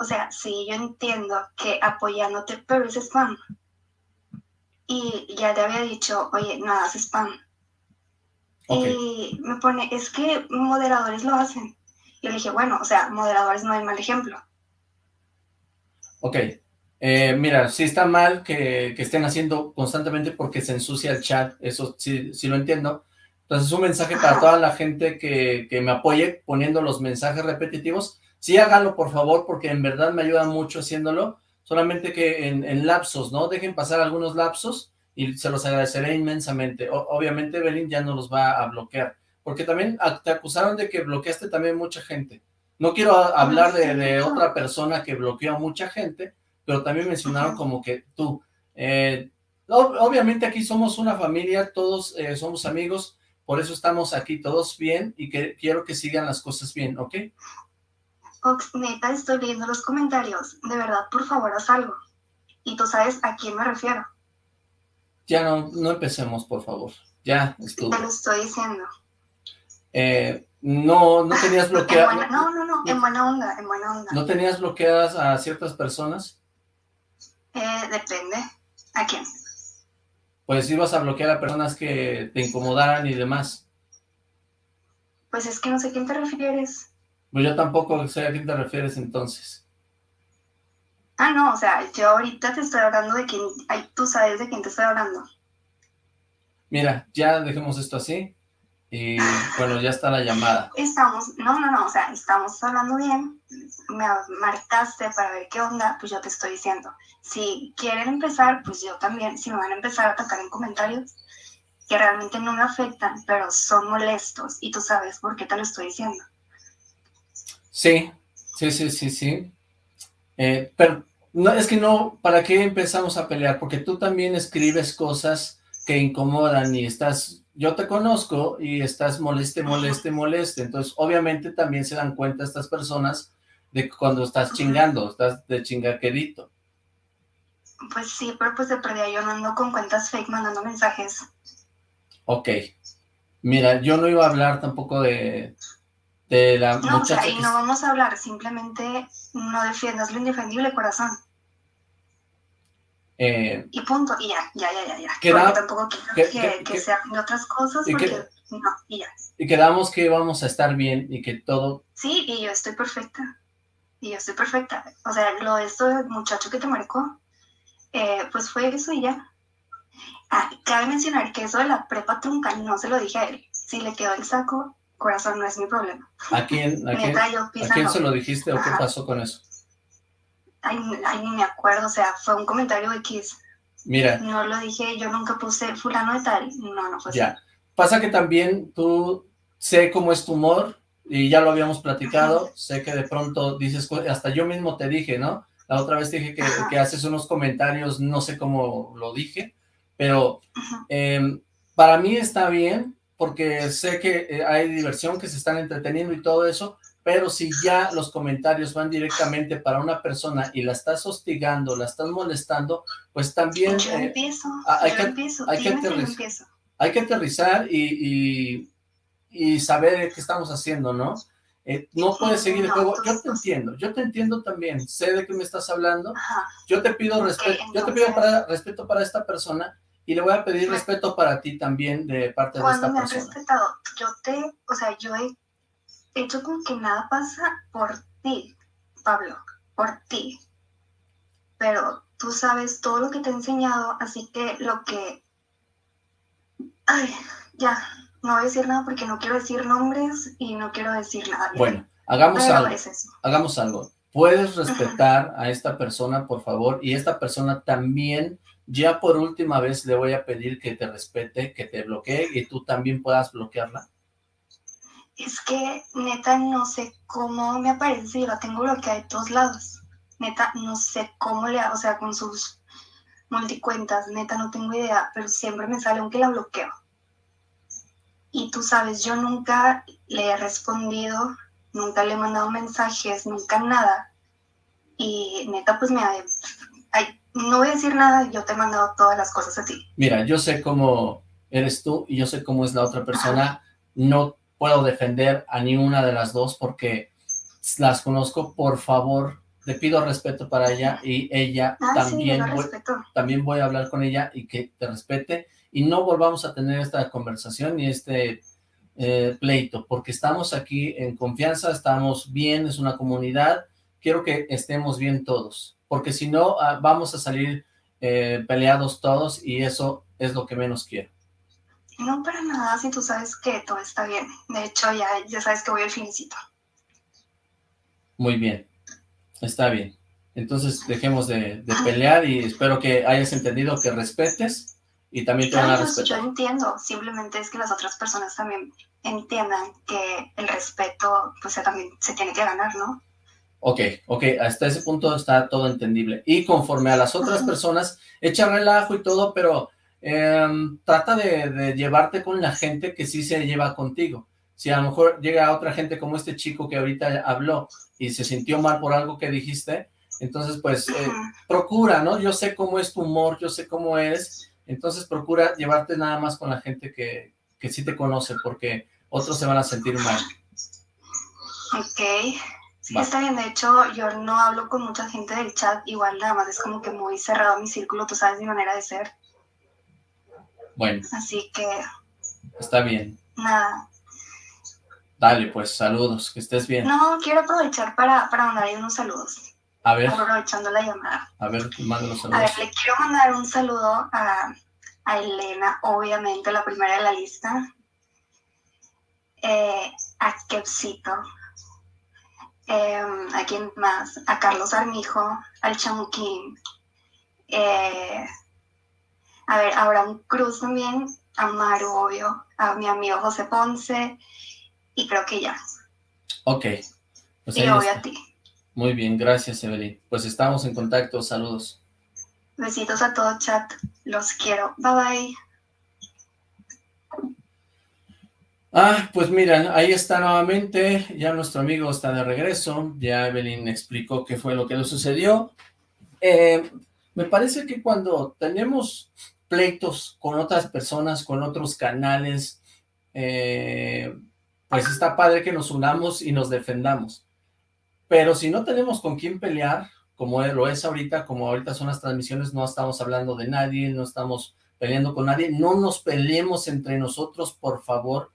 O sea, sí, yo entiendo que apoyándote, pero es spam. Y ya te había dicho, oye, no hagas spam. Y me pone, es que moderadores lo hacen. Y le dije, bueno, o sea, moderadores no hay mal ejemplo. ok. Eh, mira, sí está mal que, que estén haciendo constantemente porque se ensucia el chat, eso sí, sí lo entiendo. Entonces, un mensaje para toda la gente que, que me apoye poniendo los mensajes repetitivos. Sí, háganlo, por favor, porque en verdad me ayuda mucho haciéndolo. Solamente que en, en lapsos, ¿no? Dejen pasar algunos lapsos y se los agradeceré inmensamente. O- obviamente, Evelyn ya no los va a bloquear. Porque también te acusaron de que bloqueaste también mucha gente. No quiero a- hablar de, de otra persona que bloqueó a mucha gente, pero también mencionaron como que tú. Eh, obviamente aquí somos una familia, todos eh, somos amigos, por eso estamos aquí todos bien y que quiero que sigan las cosas bien, ¿ok? Ox, neta, estoy viendo los comentarios. De verdad, por favor, haz algo. Y tú sabes a quién me refiero. Ya no, no empecemos, por favor. Ya, estuvo. Te lo estoy diciendo. Eh, no, no tenías bloqueadas. No, no, no, en buena onda, en buena onda. ¿No tenías bloqueadas a ciertas personas? Eh, depende. ¿A quién? Pues ibas a bloquear a personas que te incomodaran y demás. Pues es que no sé a quién te refieres. Pues yo tampoco sé a quién te refieres entonces. Ah, no, o sea, yo ahorita te estoy hablando de quién, tú sabes de quién te estoy hablando. Mira, ya dejemos esto así. Y bueno, ya está la llamada. Estamos, no, no, no, o sea, estamos hablando bien, me marcaste para ver qué onda, pues yo te estoy diciendo. Si quieren empezar, pues yo también, si me van a empezar a atacar en comentarios, que realmente no me afectan, pero son molestos, y tú sabes por qué te lo estoy diciendo. Sí, sí, sí, sí, sí. Eh, pero no, es que no, ¿para qué empezamos a pelear? Porque tú también escribes cosas que incomodan y estás yo te conozco y estás moleste, moleste, moleste. Entonces, obviamente también se dan cuenta estas personas de cuando estás chingando, estás de chingaquerito. Pues sí, pero pues de perdida yo no ando con cuentas fake mandando mensajes. Ok. Mira, yo no iba a hablar tampoco de, de la No, o sea, y no vamos a hablar, simplemente no defiendas lo indefendible, corazón. Eh, y punto, y ya, ya, ya, ya, ya. porque tampoco quiero que, que, sean otras cosas, porque no, y ya. Y quedamos que vamos a estar bien y que todo... Sí, y yo estoy perfecta, y yo estoy perfecta. O sea, lo de esto del muchacho que te marcó, eh, pues fue eso y ya. Ah, cabe mencionar que eso de la prepa trunca no se lo dije a él. Si le quedó el saco, corazón, no es mi problema. ¿A quién, a quién, ¿a quién se lo dijiste o qué pasó con eso? Ay, ni me acuerdo, o sea, fue un comentario X. Mira. No lo dije, yo nunca puse fulano de tal, no, no fue Ya, pasa que también tú sé cómo es tu humor, y ya lo habíamos platicado, sé que de pronto dices, hasta yo mismo te dije, ¿no? La otra vez te dije que, que haces unos comentarios, no sé cómo lo dije, pero em, para mí está bien, porque sé que eh, hay diversión, que se están entreteniendo y todo eso, pero si ya los comentarios van directamente para una persona y la estás hostigando, la estás molestando, pues también... Yo eh, empiezo, hay, que, empiezo, hay, que aterrizar, hay que aterrizar y, y, saber qué estamos haciendo, ¿no? Eh, no puedes seguir el juego. Yo te entiendo, yo te entiendo también, sé de qué me estás hablando. Yo te pido respeto, yo te pido para, respeto para esta persona y le voy a pedir respeto para ti también de parte de esta persona. Cuando me has respetado, yo te, o sea, yo he hecho con que nada pasa por ti, Pablo, por ti. Pero tú sabes todo lo que te he enseñado, así que lo que... Ay, ya, no voy a decir nada porque no quiero decir nombres y no quiero decir nada. Bueno, hagamos algo. Hagamos algo. Puedes respetar a esta persona, por favor, y esta persona también, ya por última vez le voy a pedir que te respete, que te bloquee y tú también puedas bloquearla es que neta no sé cómo me aparece y la tengo bloqueada de todos lados. Neta, no sé cómo le o sea, con sus multicuentas, neta no tengo idea, pero siempre me sale aunque la bloqueo. Y tú sabes, yo nunca le he respondido, nunca le he mandado mensajes, nunca nada. Y neta, pues me... Ay, no voy a decir nada, yo te he mandado todas las cosas a ti. Mira, yo sé cómo eres tú y yo sé cómo es la otra persona. No puedo defender a ni una de las dos porque las conozco, por favor, le pido respeto para ella y ella ah, también, voy, también voy a hablar con ella y que te respete. Y no volvamos a tener esta conversación ni este eh, pleito, porque estamos aquí en confianza, estamos bien, es una comunidad, quiero que estemos bien todos, porque si no ah, vamos a salir eh, peleados todos y eso es lo que menos quiero. No para nada, si tú sabes que todo está bien. De hecho, ya, ya sabes que voy al finicito. Muy bien, está bien. Entonces dejemos de, pelear y espero que hayas entendido que respetes y también te van a respetar. Yo entiendo, simplemente es que las otras personas también entiendan que el respeto pues también se tiene que ganar, ¿no? Ok, ok, hasta ese punto está todo entendible. Y conforme a las otras personas, echa relajo y todo, pero em, trata de, de, llevarte con la gente que sí se lleva contigo. Si a lo mejor llega otra gente como este chico que ahorita habló y se sintió mal por algo que dijiste, entonces pues eh, procura, ¿no? Yo sé cómo es tu humor, yo sé cómo eres, entonces procura llevarte nada más con la gente que, que sí te conoce, porque otros se van a sentir mal. Ok. Sí, está bien. De hecho, yo no hablo con mucha gente del chat. Igual nada más es como que muy cerrado mi círculo. Tú sabes mi manera de ser. Bueno. Así que... Está bien. Nada. Dale, pues, saludos. Que estés bien. No, quiero aprovechar para, para mandar unos saludos. A ver. Aprovechando la llamada. A ver, manda los saludos. A ver, le quiero mandar un saludo a, a Elena, obviamente, la primera de la lista. Eh, a Kepsito, eh, ¿a quién más? A Carlos Armijo, al Chamuquín, eh, a ver, a Abraham Cruz también, a Maru, obvio, a mi amigo José Ponce, y creo que ya. Ok. Pues y obvio a ti. Muy bien, gracias Evelyn. Pues estamos en contacto, saludos. Besitos a todo chat, los quiero, bye bye. Ah, pues miren, ahí está nuevamente, ya nuestro amigo está de regreso, ya Evelyn explicó qué fue lo que le sucedió. Eh, me parece que cuando tenemos pleitos con otras personas, con otros canales, eh, pues está padre que nos unamos y nos defendamos. Pero si no tenemos con quién pelear, como lo es ahorita, como ahorita son las transmisiones, no estamos hablando de nadie, no estamos peleando con nadie, no nos peleemos entre nosotros, por favor,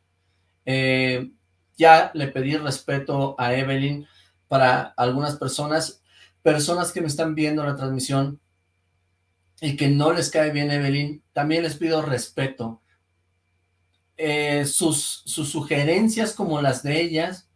eh, ya le pedí respeto a Evelyn para algunas personas, personas que me están viendo la transmisión y que no les cae bien Evelyn, también les pido respeto. Eh, sus, sus sugerencias como las de ellas,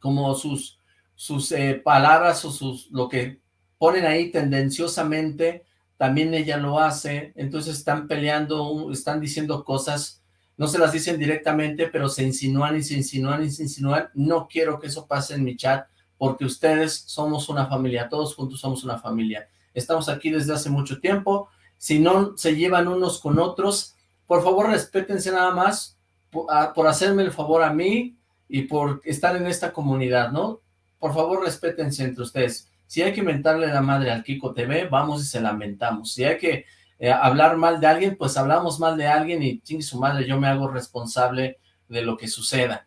como sus, sus eh, palabras o sus, lo que ponen ahí tendenciosamente, también ella lo hace, entonces están peleando, están diciendo cosas no se las dicen directamente, pero se insinúan y se insinúan y se insinúan. No quiero que eso pase en mi chat, porque ustedes somos una familia, todos juntos somos una familia. Estamos aquí desde hace mucho tiempo. Si no se llevan unos con otros, por favor respétense nada más por, hacerme el favor a mí y por estar en esta comunidad, ¿no? Por favor respétense entre ustedes. Si hay que mentarle la madre al Kiko TV, vamos y se lamentamos. Si hay que eh, hablar mal de alguien, pues hablamos mal de alguien y ching su madre, yo me hago responsable de lo que suceda.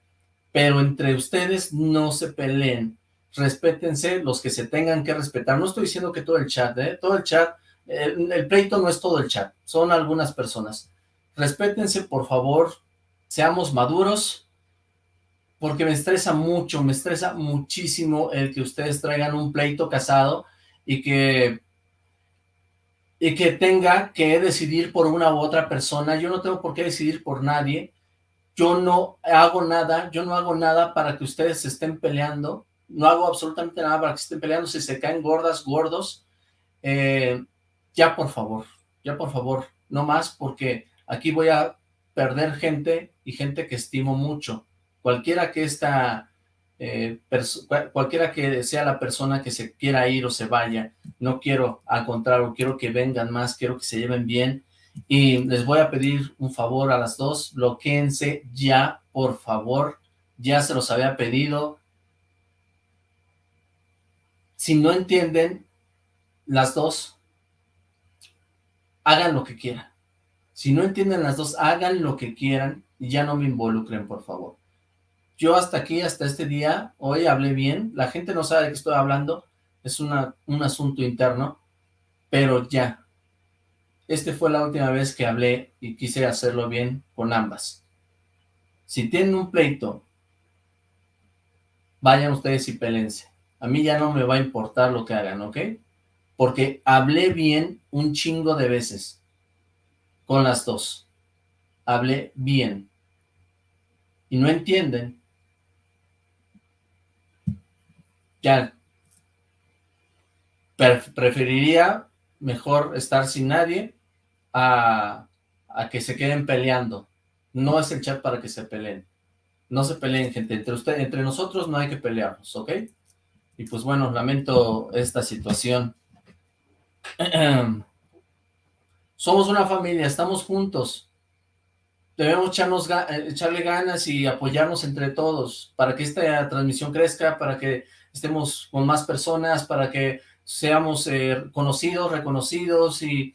Pero entre ustedes no se peleen, respétense los que se tengan que respetar. No estoy diciendo que todo el chat, ¿eh? Todo el chat, el, pleito no es todo el chat, son algunas personas. Respétense, por favor, seamos maduros, porque me estresa mucho, me estresa muchísimo el que ustedes traigan un pleito casado y que y que tenga que decidir por una u otra persona. Yo no tengo por qué decidir por nadie. Yo no hago nada, yo no hago nada para que ustedes se estén peleando. No hago absolutamente nada para que estén peleando. Si se caen gordas, gordos, eh, ya por favor, ya por favor, no más porque aquí voy a perder gente y gente que estimo mucho. Cualquiera que esta eh, cualquiera que sea la persona que se quiera ir o se vaya, no quiero, al contrario, quiero que vengan más, quiero que se lleven bien, y les voy a pedir un favor a las dos, bloqueense ya, por favor, ya se los había pedido, si no entienden, las dos, hagan lo que quieran, si no entienden las dos, hagan lo que quieran, y ya no me involucren, por favor. Yo hasta aquí, hasta este día, hoy hablé bien, la gente no sabe de qué estoy hablando, es un asunto interno, pero ya, esta fue la última vez que hablé y quise hacerlo bien con ambas. Si tienen un pleito, vayan ustedes y pelense. A mí ya no me va a importar lo que hagan, ¿ok? Porque hablé bien un chingo de veces con las dos. Hablé bien. Y no entienden ya preferiría mejor estar sin nadie a, que se queden peleando. No es el chat para que se peleen. No se peleen, gente. Entre, entre nosotros no hay que pelearnos, ¿ok? Y pues bueno, lamento esta situación. Somos una familia, estamos juntos. Debemos echarnos, eh, echarle ganas y apoyarnos entre todos para que esta transmisión crezca, para que estemos con más personas, para que seamos eh, conocidos, reconocidos y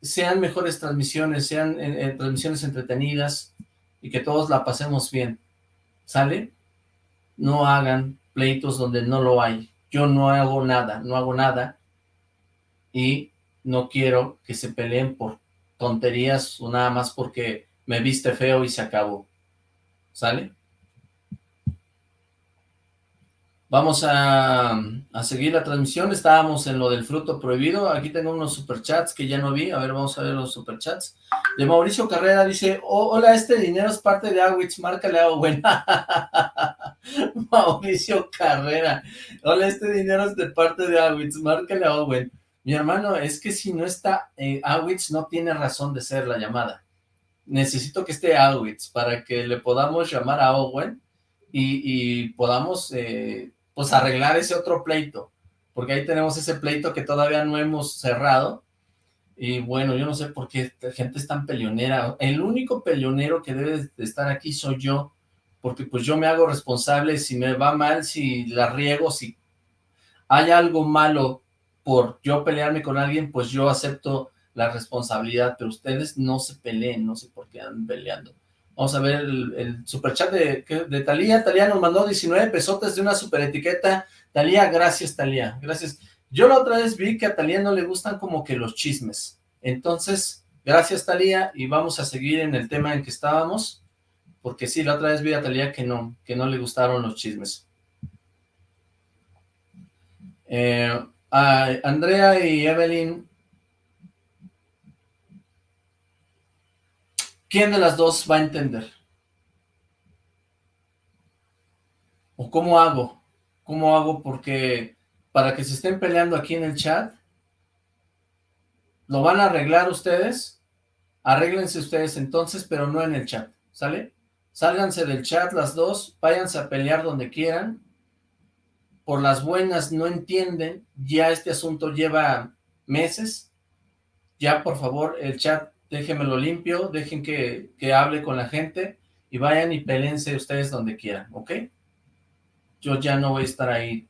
sean mejores transmisiones, sean eh, transmisiones entretenidas y que todos la pasemos bien. ¿Sale? No hagan pleitos donde no lo hay. Yo no hago nada, no hago nada y no quiero que se peleen por tonterías o nada más porque me viste feo y se acabó. ¿Sale? Vamos a, seguir la transmisión. Estábamos en lo del fruto prohibido. Aquí tengo unos superchats que ya no vi. A ver, vamos a ver los superchats. De Mauricio Carrera dice, oh, hola, este dinero es parte de Awitz, márcale a Owen. Mauricio Carrera. Hola, este dinero es de parte de Awitz, márcale a Owen. Mi hermano, es que si no está eh, Awitz, no tiene razón de ser la llamada. Necesito que esté Awitz para que le podamos llamar a Owen y, podamos eh, pues arreglar ese otro pleito, porque ahí tenemos ese pleito que todavía no hemos cerrado, y bueno, yo no sé por qué gente es tan peleonera, el único peleonero que debe de estar aquí soy yo, porque pues yo me hago responsable. Si me va mal, si la riego, si hay algo malo por yo pelearme con alguien, pues yo acepto la responsabilidad, pero ustedes no se peleen, no sé por qué andan peleando. Vamos a ver el, superchat de, de Talía. Talía nos mandó 19 pesotes de una super etiqueta. Talía, gracias Talía, gracias. Yo la otra vez vi que a Talía no le gustan como que los chismes. Entonces, gracias Talía y vamos a seguir en el tema en que estábamos. Porque sí, la otra vez vi a Talía que no, que no le gustaron los chismes. Eh, Andrea y Evelyn ¿Quién de las dos va a entender? ¿O cómo hago? ¿Cómo hago? Porque para que se estén peleando aquí en el chat, ¿lo van a arreglar ustedes? Arréglense ustedes entonces, pero no en el chat, ¿sale? Sálganse del chat las dos, váyanse a pelear donde quieran. Por las buenas no entienden, ya este asunto lleva meses. Ya, por favor, el chat déjenmelo limpio, dejen que, hable con la gente y vayan y pelense ustedes donde quieran, ¿ok? Yo ya no voy a estar ahí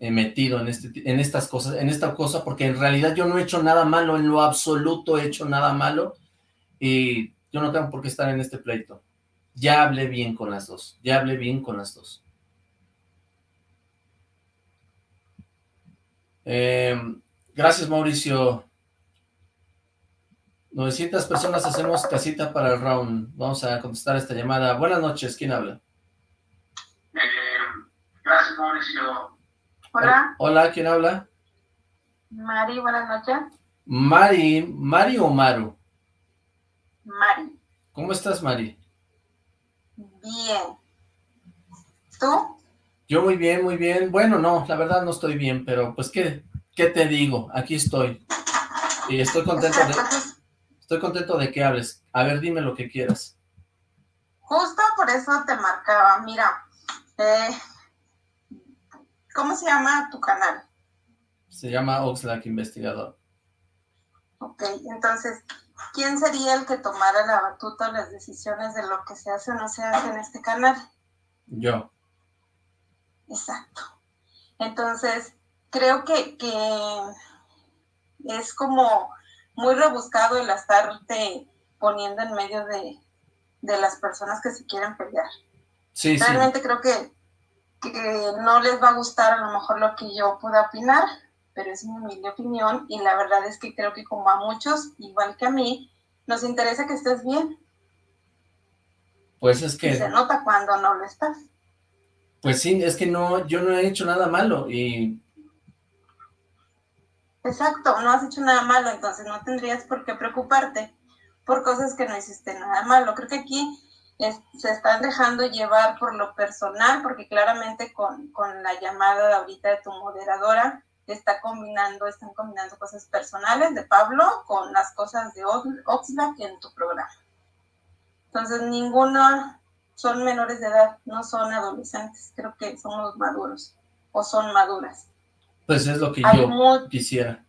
eh, metido en, este, en estas cosas, en esta cosa, porque en realidad yo no he hecho nada malo, en lo absoluto he hecho nada malo, y yo no tengo por qué estar en este pleito. Ya hablé bien con las dos, ya hablé bien con las dos. Eh, Gracias, Mauricio. 900 personas hacemos casita para el round. Vamos a contestar esta llamada. Buenas noches, ¿quién habla? Eh, gracias, Mauricio. Hola. Hola, ¿quién habla? Mari, buenas noches. Mari, ¿Mari o Maru? Mari. ¿Cómo estás, Mari? Bien. ¿Tú? Yo muy bien, muy bien. Bueno, no, la verdad no estoy bien, pero pues, ¿qué, ¿Qué te digo? Aquí estoy. Y estoy contento de... Estoy contento de que hables. A ver, dime lo que quieras. Justo por eso te marcaba. Mira, eh, ¿cómo se llama tu canal? Se llama Oxlack Investigador. Ok, entonces, ¿quién sería el que tomara la batuta las decisiones de lo que se hace o no se hace en este canal? Yo. Exacto. Entonces, creo que, es como muy rebuscado el estarte poniendo en medio de, las personas que se quieren pelear. Sí, Realmente creo que, que no les va a gustar a lo mejor lo que yo pueda opinar, pero es mi humilde opinión y la verdad es que creo que como a muchos, igual que a mí, nos interesa que estés bien. Pues es que... se nota cuando no lo estás. Pues sí, es que no, yo no he hecho nada malo y Exacto, no has hecho nada malo, entonces no tendrías por qué preocuparte por cosas que no hiciste nada malo. Creo que aquí se están dejando llevar por lo personal, porque claramente con, la llamada de ahorita de tu moderadora, está combinando, están combinando cosas personales de Pablo con las cosas de Oxlack en tu programa. Entonces, ninguna, son menores de edad, no son adolescentes, creo que somos maduros o son maduras. Pues es lo que yo quisiera.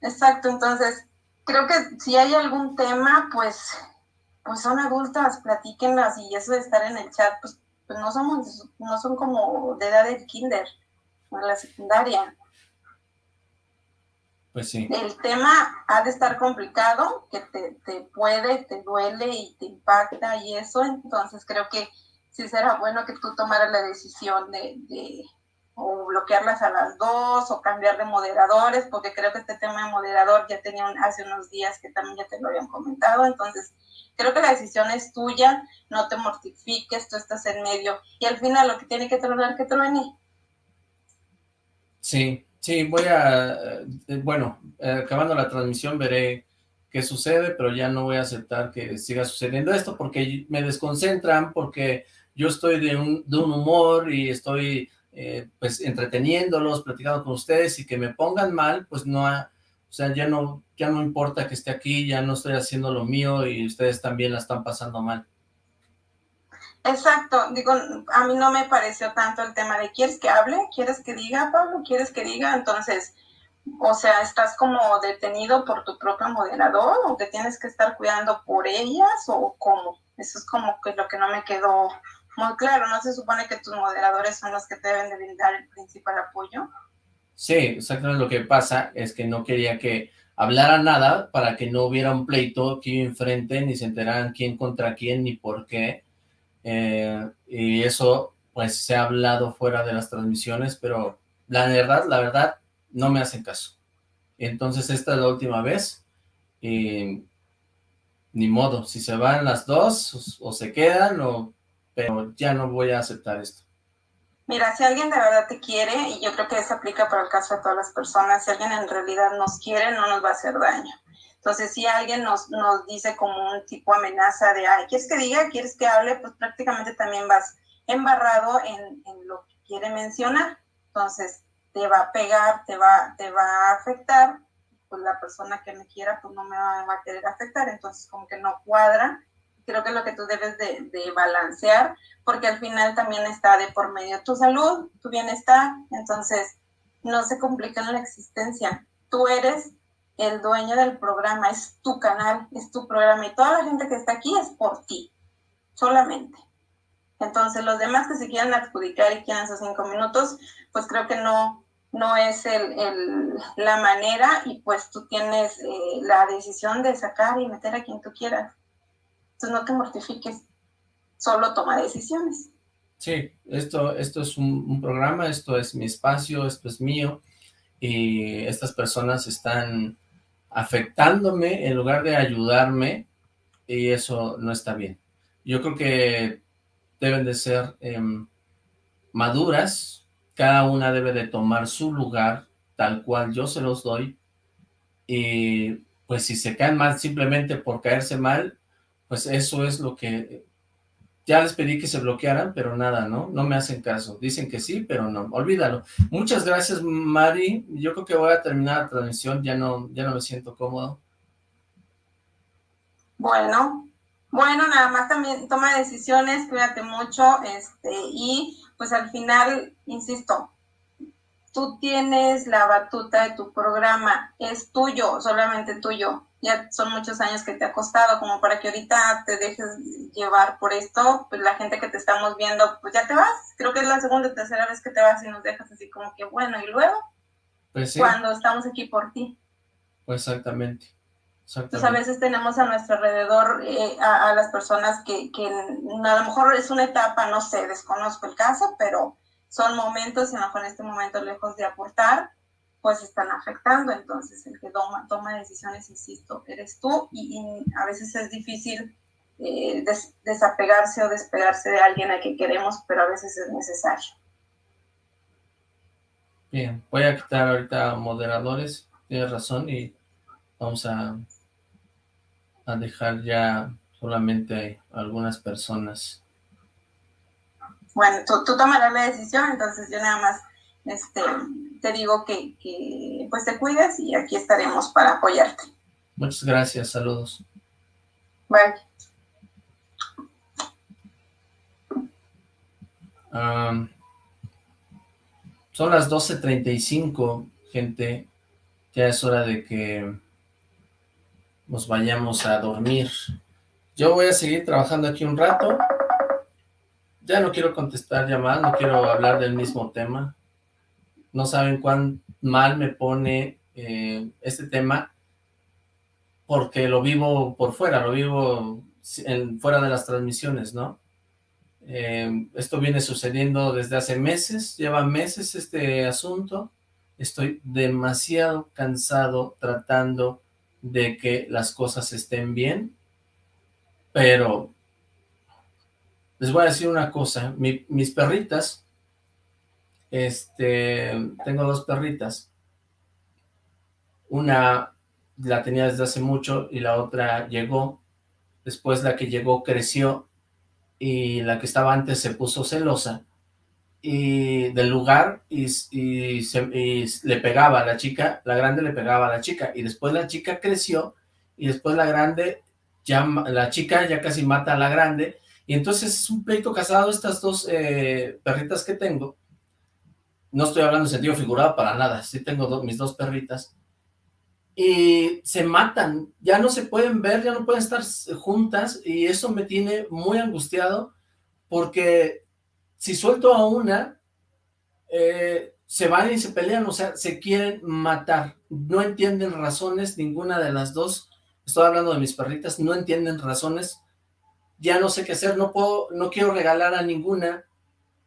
Exacto, entonces creo que si hay algún tema, pues, pues son adultas, platíquenlas y eso de estar en el chat, pues, pues no somos, no son como de edad del kinder o de la secundaria. Pues sí. El tema ha de estar complicado, que te, te puede, te duele y te impacta y eso, entonces creo que sí será bueno que tú tomaras la decisión de, de o bloquearlas a las dos o cambiar de moderadores, porque creo que este tema de moderador ya tenía hace unos días que también ya te lo habían comentado, entonces creo que la decisión es tuya, no te mortifiques, tú estás en medio y al final lo que tiene que tronar, que truene. Sí, Sí, voy a, eh, bueno, eh, acabando la transmisión veré qué sucede, pero ya no voy a aceptar que siga sucediendo esto porque me desconcentran, porque yo estoy de un, de un humor y estoy eh, pues entreteniéndolos, platicando con ustedes y que me pongan mal, pues no, o sea, ya no, ya no importa que esté aquí, ya no estoy haciendo lo mío y ustedes también la están pasando mal. Exacto, digo, a mí no me pareció tanto el tema de ¿quieres que hable? ¿Quieres que diga, Pablo? ¿Quieres que diga? Entonces, o sea, ¿estás como detenido por tu propio moderador o te tienes que estar cuidando por ellas o cómo? Eso es como que lo que no me quedó muy claro, ¿no se supone que tus moderadores son los que te deben de brindar el principal apoyo? Sí, exactamente lo que pasa es que no quería que hablara nada para que no hubiera un pleito aquí enfrente, ni se enteraran quién contra quién, ni por qué, eh, y eso pues se ha hablado fuera de las transmisiones, pero la verdad, la verdad, no me hacen caso. Entonces esta es la última vez, y ni modo, si se van las dos, o, se quedan, o, pero ya no voy a aceptar esto. Mira, si alguien de verdad te quiere, y yo creo que eso aplica para el caso de todas las personas, si alguien en realidad nos quiere, no nos va a hacer daño. Entonces, si alguien nos, nos dice como un tipo amenaza de, ay, ¿quieres que diga? ¿Quieres que hable? Pues prácticamente también vas embarrado en, en lo que quiere mencionar. Entonces, te va a pegar, te va, te va a afectar, pues la persona que me quiera, pues no me va, a querer afectar, entonces como que no cuadra. Creo que es lo que tú debes de, balancear, porque al final también está de por medio tu salud, tu bienestar, entonces no se complica la existencia. Tú eres el dueño del programa, es tu canal, es tu programa y toda la gente que está aquí es por ti, solamente. Entonces los demás que se quieran adjudicar y quieran esos cinco minutos, pues creo que no, no es el, la manera y pues tú tienes eh, la decisión de sacar y meter a quien tú quieras. Entonces no te mortifiques, solo toma decisiones. Sí, esto, esto es un, programa, esto es mi espacio, esto es mío y estas personas están afectándome en lugar de ayudarme y eso no está bien. Yo creo que deben de ser em, maduras, cada una debe de tomar su lugar tal cual yo se los doy y pues si se caen mal simplemente por caerse mal, pues eso es lo que ya les pedí que se bloquearan, pero nada, ¿no? No me hacen caso. Dicen que sí, pero no. Olvídalo. Muchas gracias, Mari. Yo creo que voy a terminar la transmisión. Ya no, ya no me siento cómodo. Bueno, bueno, nada más también toma decisiones, cuídate mucho, este, y pues al final, insisto, tú tienes la batuta de tu programa, es tuyo, solamente tuyo ya son muchos años que te ha costado, como para que ahorita te dejes llevar por esto, pues la gente que te estamos viendo, pues ya te vas. Creo que es la segunda o tercera vez que te vas y nos dejas así como que bueno, y luego, pues cuando estamos aquí por ti. Pues exactamente. Entonces a veces tenemos a nuestro alrededor eh, a, las personas que, que a lo mejor es una etapa, no sé, desconozco el caso, pero son momentos y a lo mejor en este momento lejos de aportar, pues están afectando. Entonces, el que toma, toma decisiones, insisto, eres tú y, a veces es difícil eh, desapegarse o despegarse de alguien a que queremos, pero a veces es necesario. Bien, voy a quitar ahorita moderadores, tienes razón, y vamos a, a dejar ya solamente algunas personas. Bueno, tú, tú tomarás la decisión, entonces yo nada más este, te digo que, que pues te cuides y aquí estaremos para apoyarte. Muchas gracias, saludos. Bye. son las 12.35, gente. Ya es hora de que nos vayamos a dormir. Yo voy a seguir trabajando aquí un rato. Ya no quiero contestar llamadas, no quiero hablar del mismo tema. No saben cuán mal me pone eh, este tema porque lo vivo por fuera, lo vivo fuera de las transmisiones, ¿no? Eh, esto viene sucediendo desde hace meses, lleva meses este asunto, estoy demasiado cansado tratando de que las cosas estén bien, pero les voy a decir una cosa, mis perritas, este, tengo dos perritas, una la tenía desde hace mucho y la otra llegó, después la que llegó creció y la que estaba antes se puso celosa. Y del lugar y, le pegaba a la chica, la grande le pegaba a la chica. Y después la chica creció y después la grande, ya la chica ya casi mata a la grande. Y entonces es un pleito casado estas dos eh, perritas que tengo, no estoy hablando en sentido figurado para nada, sí tengo mis dos perritas y se matan, ya no se pueden ver, ya no pueden estar juntas y eso me tiene muy angustiado porque si suelto a una, eh, se van y se pelean, o sea, se quieren matar, no entienden razones, ninguna de las dos, estoy hablando de mis perritas, no entienden razones, ya no sé qué hacer, no puedo, no quiero regalar a ninguna,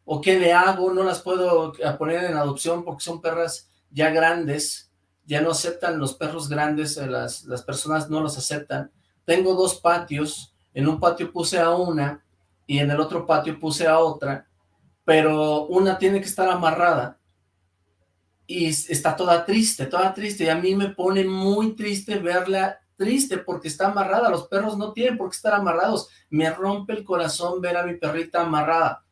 o qué le hago, no las puedo poner en adopción porque son perras ya grandes, ya no aceptan los perros grandes, eh, las, las personas no los aceptan. Tengo dos patios, en un patio puse a una y en el otro patio puse a otra, pero una tiene que estar amarrada y está toda triste, toda triste, y a mí me pone muy triste verla triste porque está amarrada, los perros no tienen por qué estar amarrados, me rompe el corazón ver a mi perrita amarrada,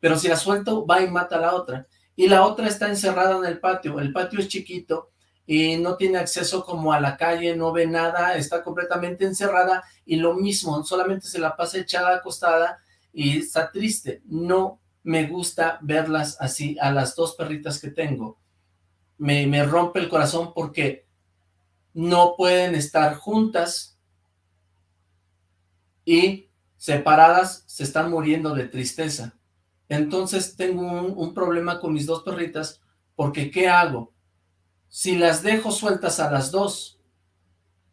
pero si la suelto, va y mata a la otra, y la otra está encerrada en el patio, el patio es chiquito, y no tiene acceso como a la calle, no ve nada, está completamente encerrada y lo mismo, solamente se la pasa echada acostada y está triste. No me gusta verlas así, a las dos perritas que tengo. Me, me rompe el corazón porque no pueden estar juntas y separadas se están muriendo de tristeza. Entonces tengo un, problema con mis dos perritas porque ¿qué hago? Si las dejo sueltas a las dos,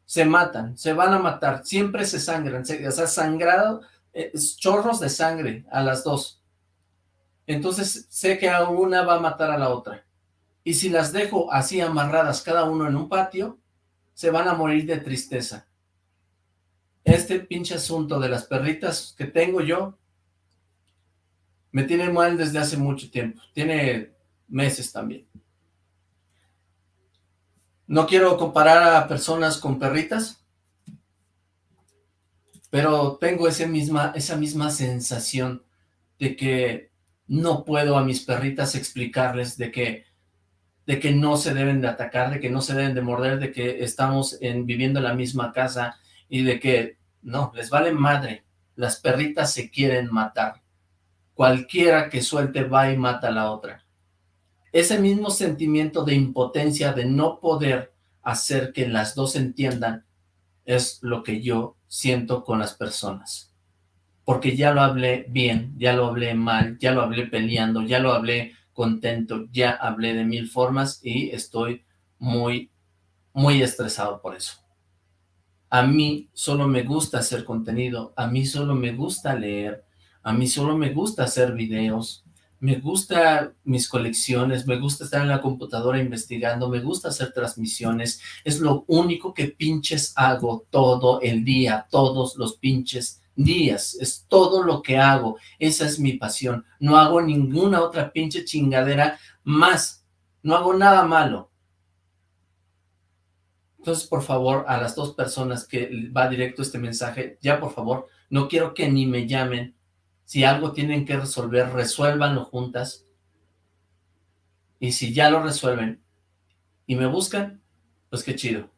se matan, se van a matar, siempre se sangran, se, o sea, sangrado, eh, chorros de sangre a las dos. Entonces sé que una va a matar a la otra. Y si las dejo así amarradas cada uno en un patio, se van a morir de tristeza. Este pinche asunto de las perritas que tengo yo, me tiene mal desde hace mucho tiempo, tiene meses también. No quiero comparar a personas con perritas, pero tengo misma, esa misma sensación de que no puedo a mis perritas explicarles de que, de que no se deben de atacar, de que no se deben de morder, de que estamos en, viviendo en la misma casa y de que no, les vale madre, las perritas se quieren matar. Cualquiera que suelte va y mata a la otra ese mismo sentimiento de impotencia, de no poder hacer que las dos entiendan, es lo que yo siento con las personas. Porque ya lo hablé bien, ya lo hablé mal, ya lo hablé peleando, ya lo hablé contento, ya hablé de mil formas y estoy muy, muy estresado por eso. A mí solo me gusta hacer contenido, a mí solo me gusta leer, a mí solo me gusta hacer videos, me gusta mis colecciones, me gusta estar en la computadora investigando, me gusta hacer transmisiones, es lo único que pinches hago todo el día, todos los pinches días, es todo lo que hago, esa es mi pasión, no hago ninguna otra pinche chingadera más, no hago nada malo. Entonces, por favor, a las dos personas que va directo este mensaje, ya por favor, no quiero que ni me llamen, si algo tienen que resolver, resuélvanlo juntas. Y si ya lo resuelven y me buscan, pues qué chido.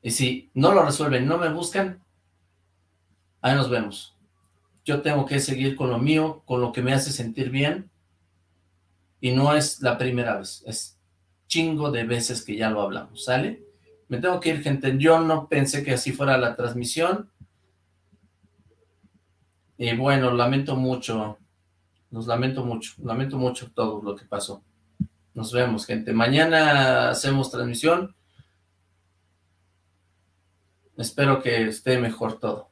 Y si no lo resuelven, no me buscan, ahí nos vemos. yo tengo que seguir con lo mío, con lo que me hace sentir bien, y no es la primera vez, es chingo de veces que ya lo hablamos, ¿sale? Me tengo que ir, gente, yo no pensé que así fuera la transmisión, y bueno, lamento mucho, nos lamento mucho, lamento mucho todo lo que pasó. Nos vemos, gente. Mañana hacemos transmisión. Espero que esté mejor todo.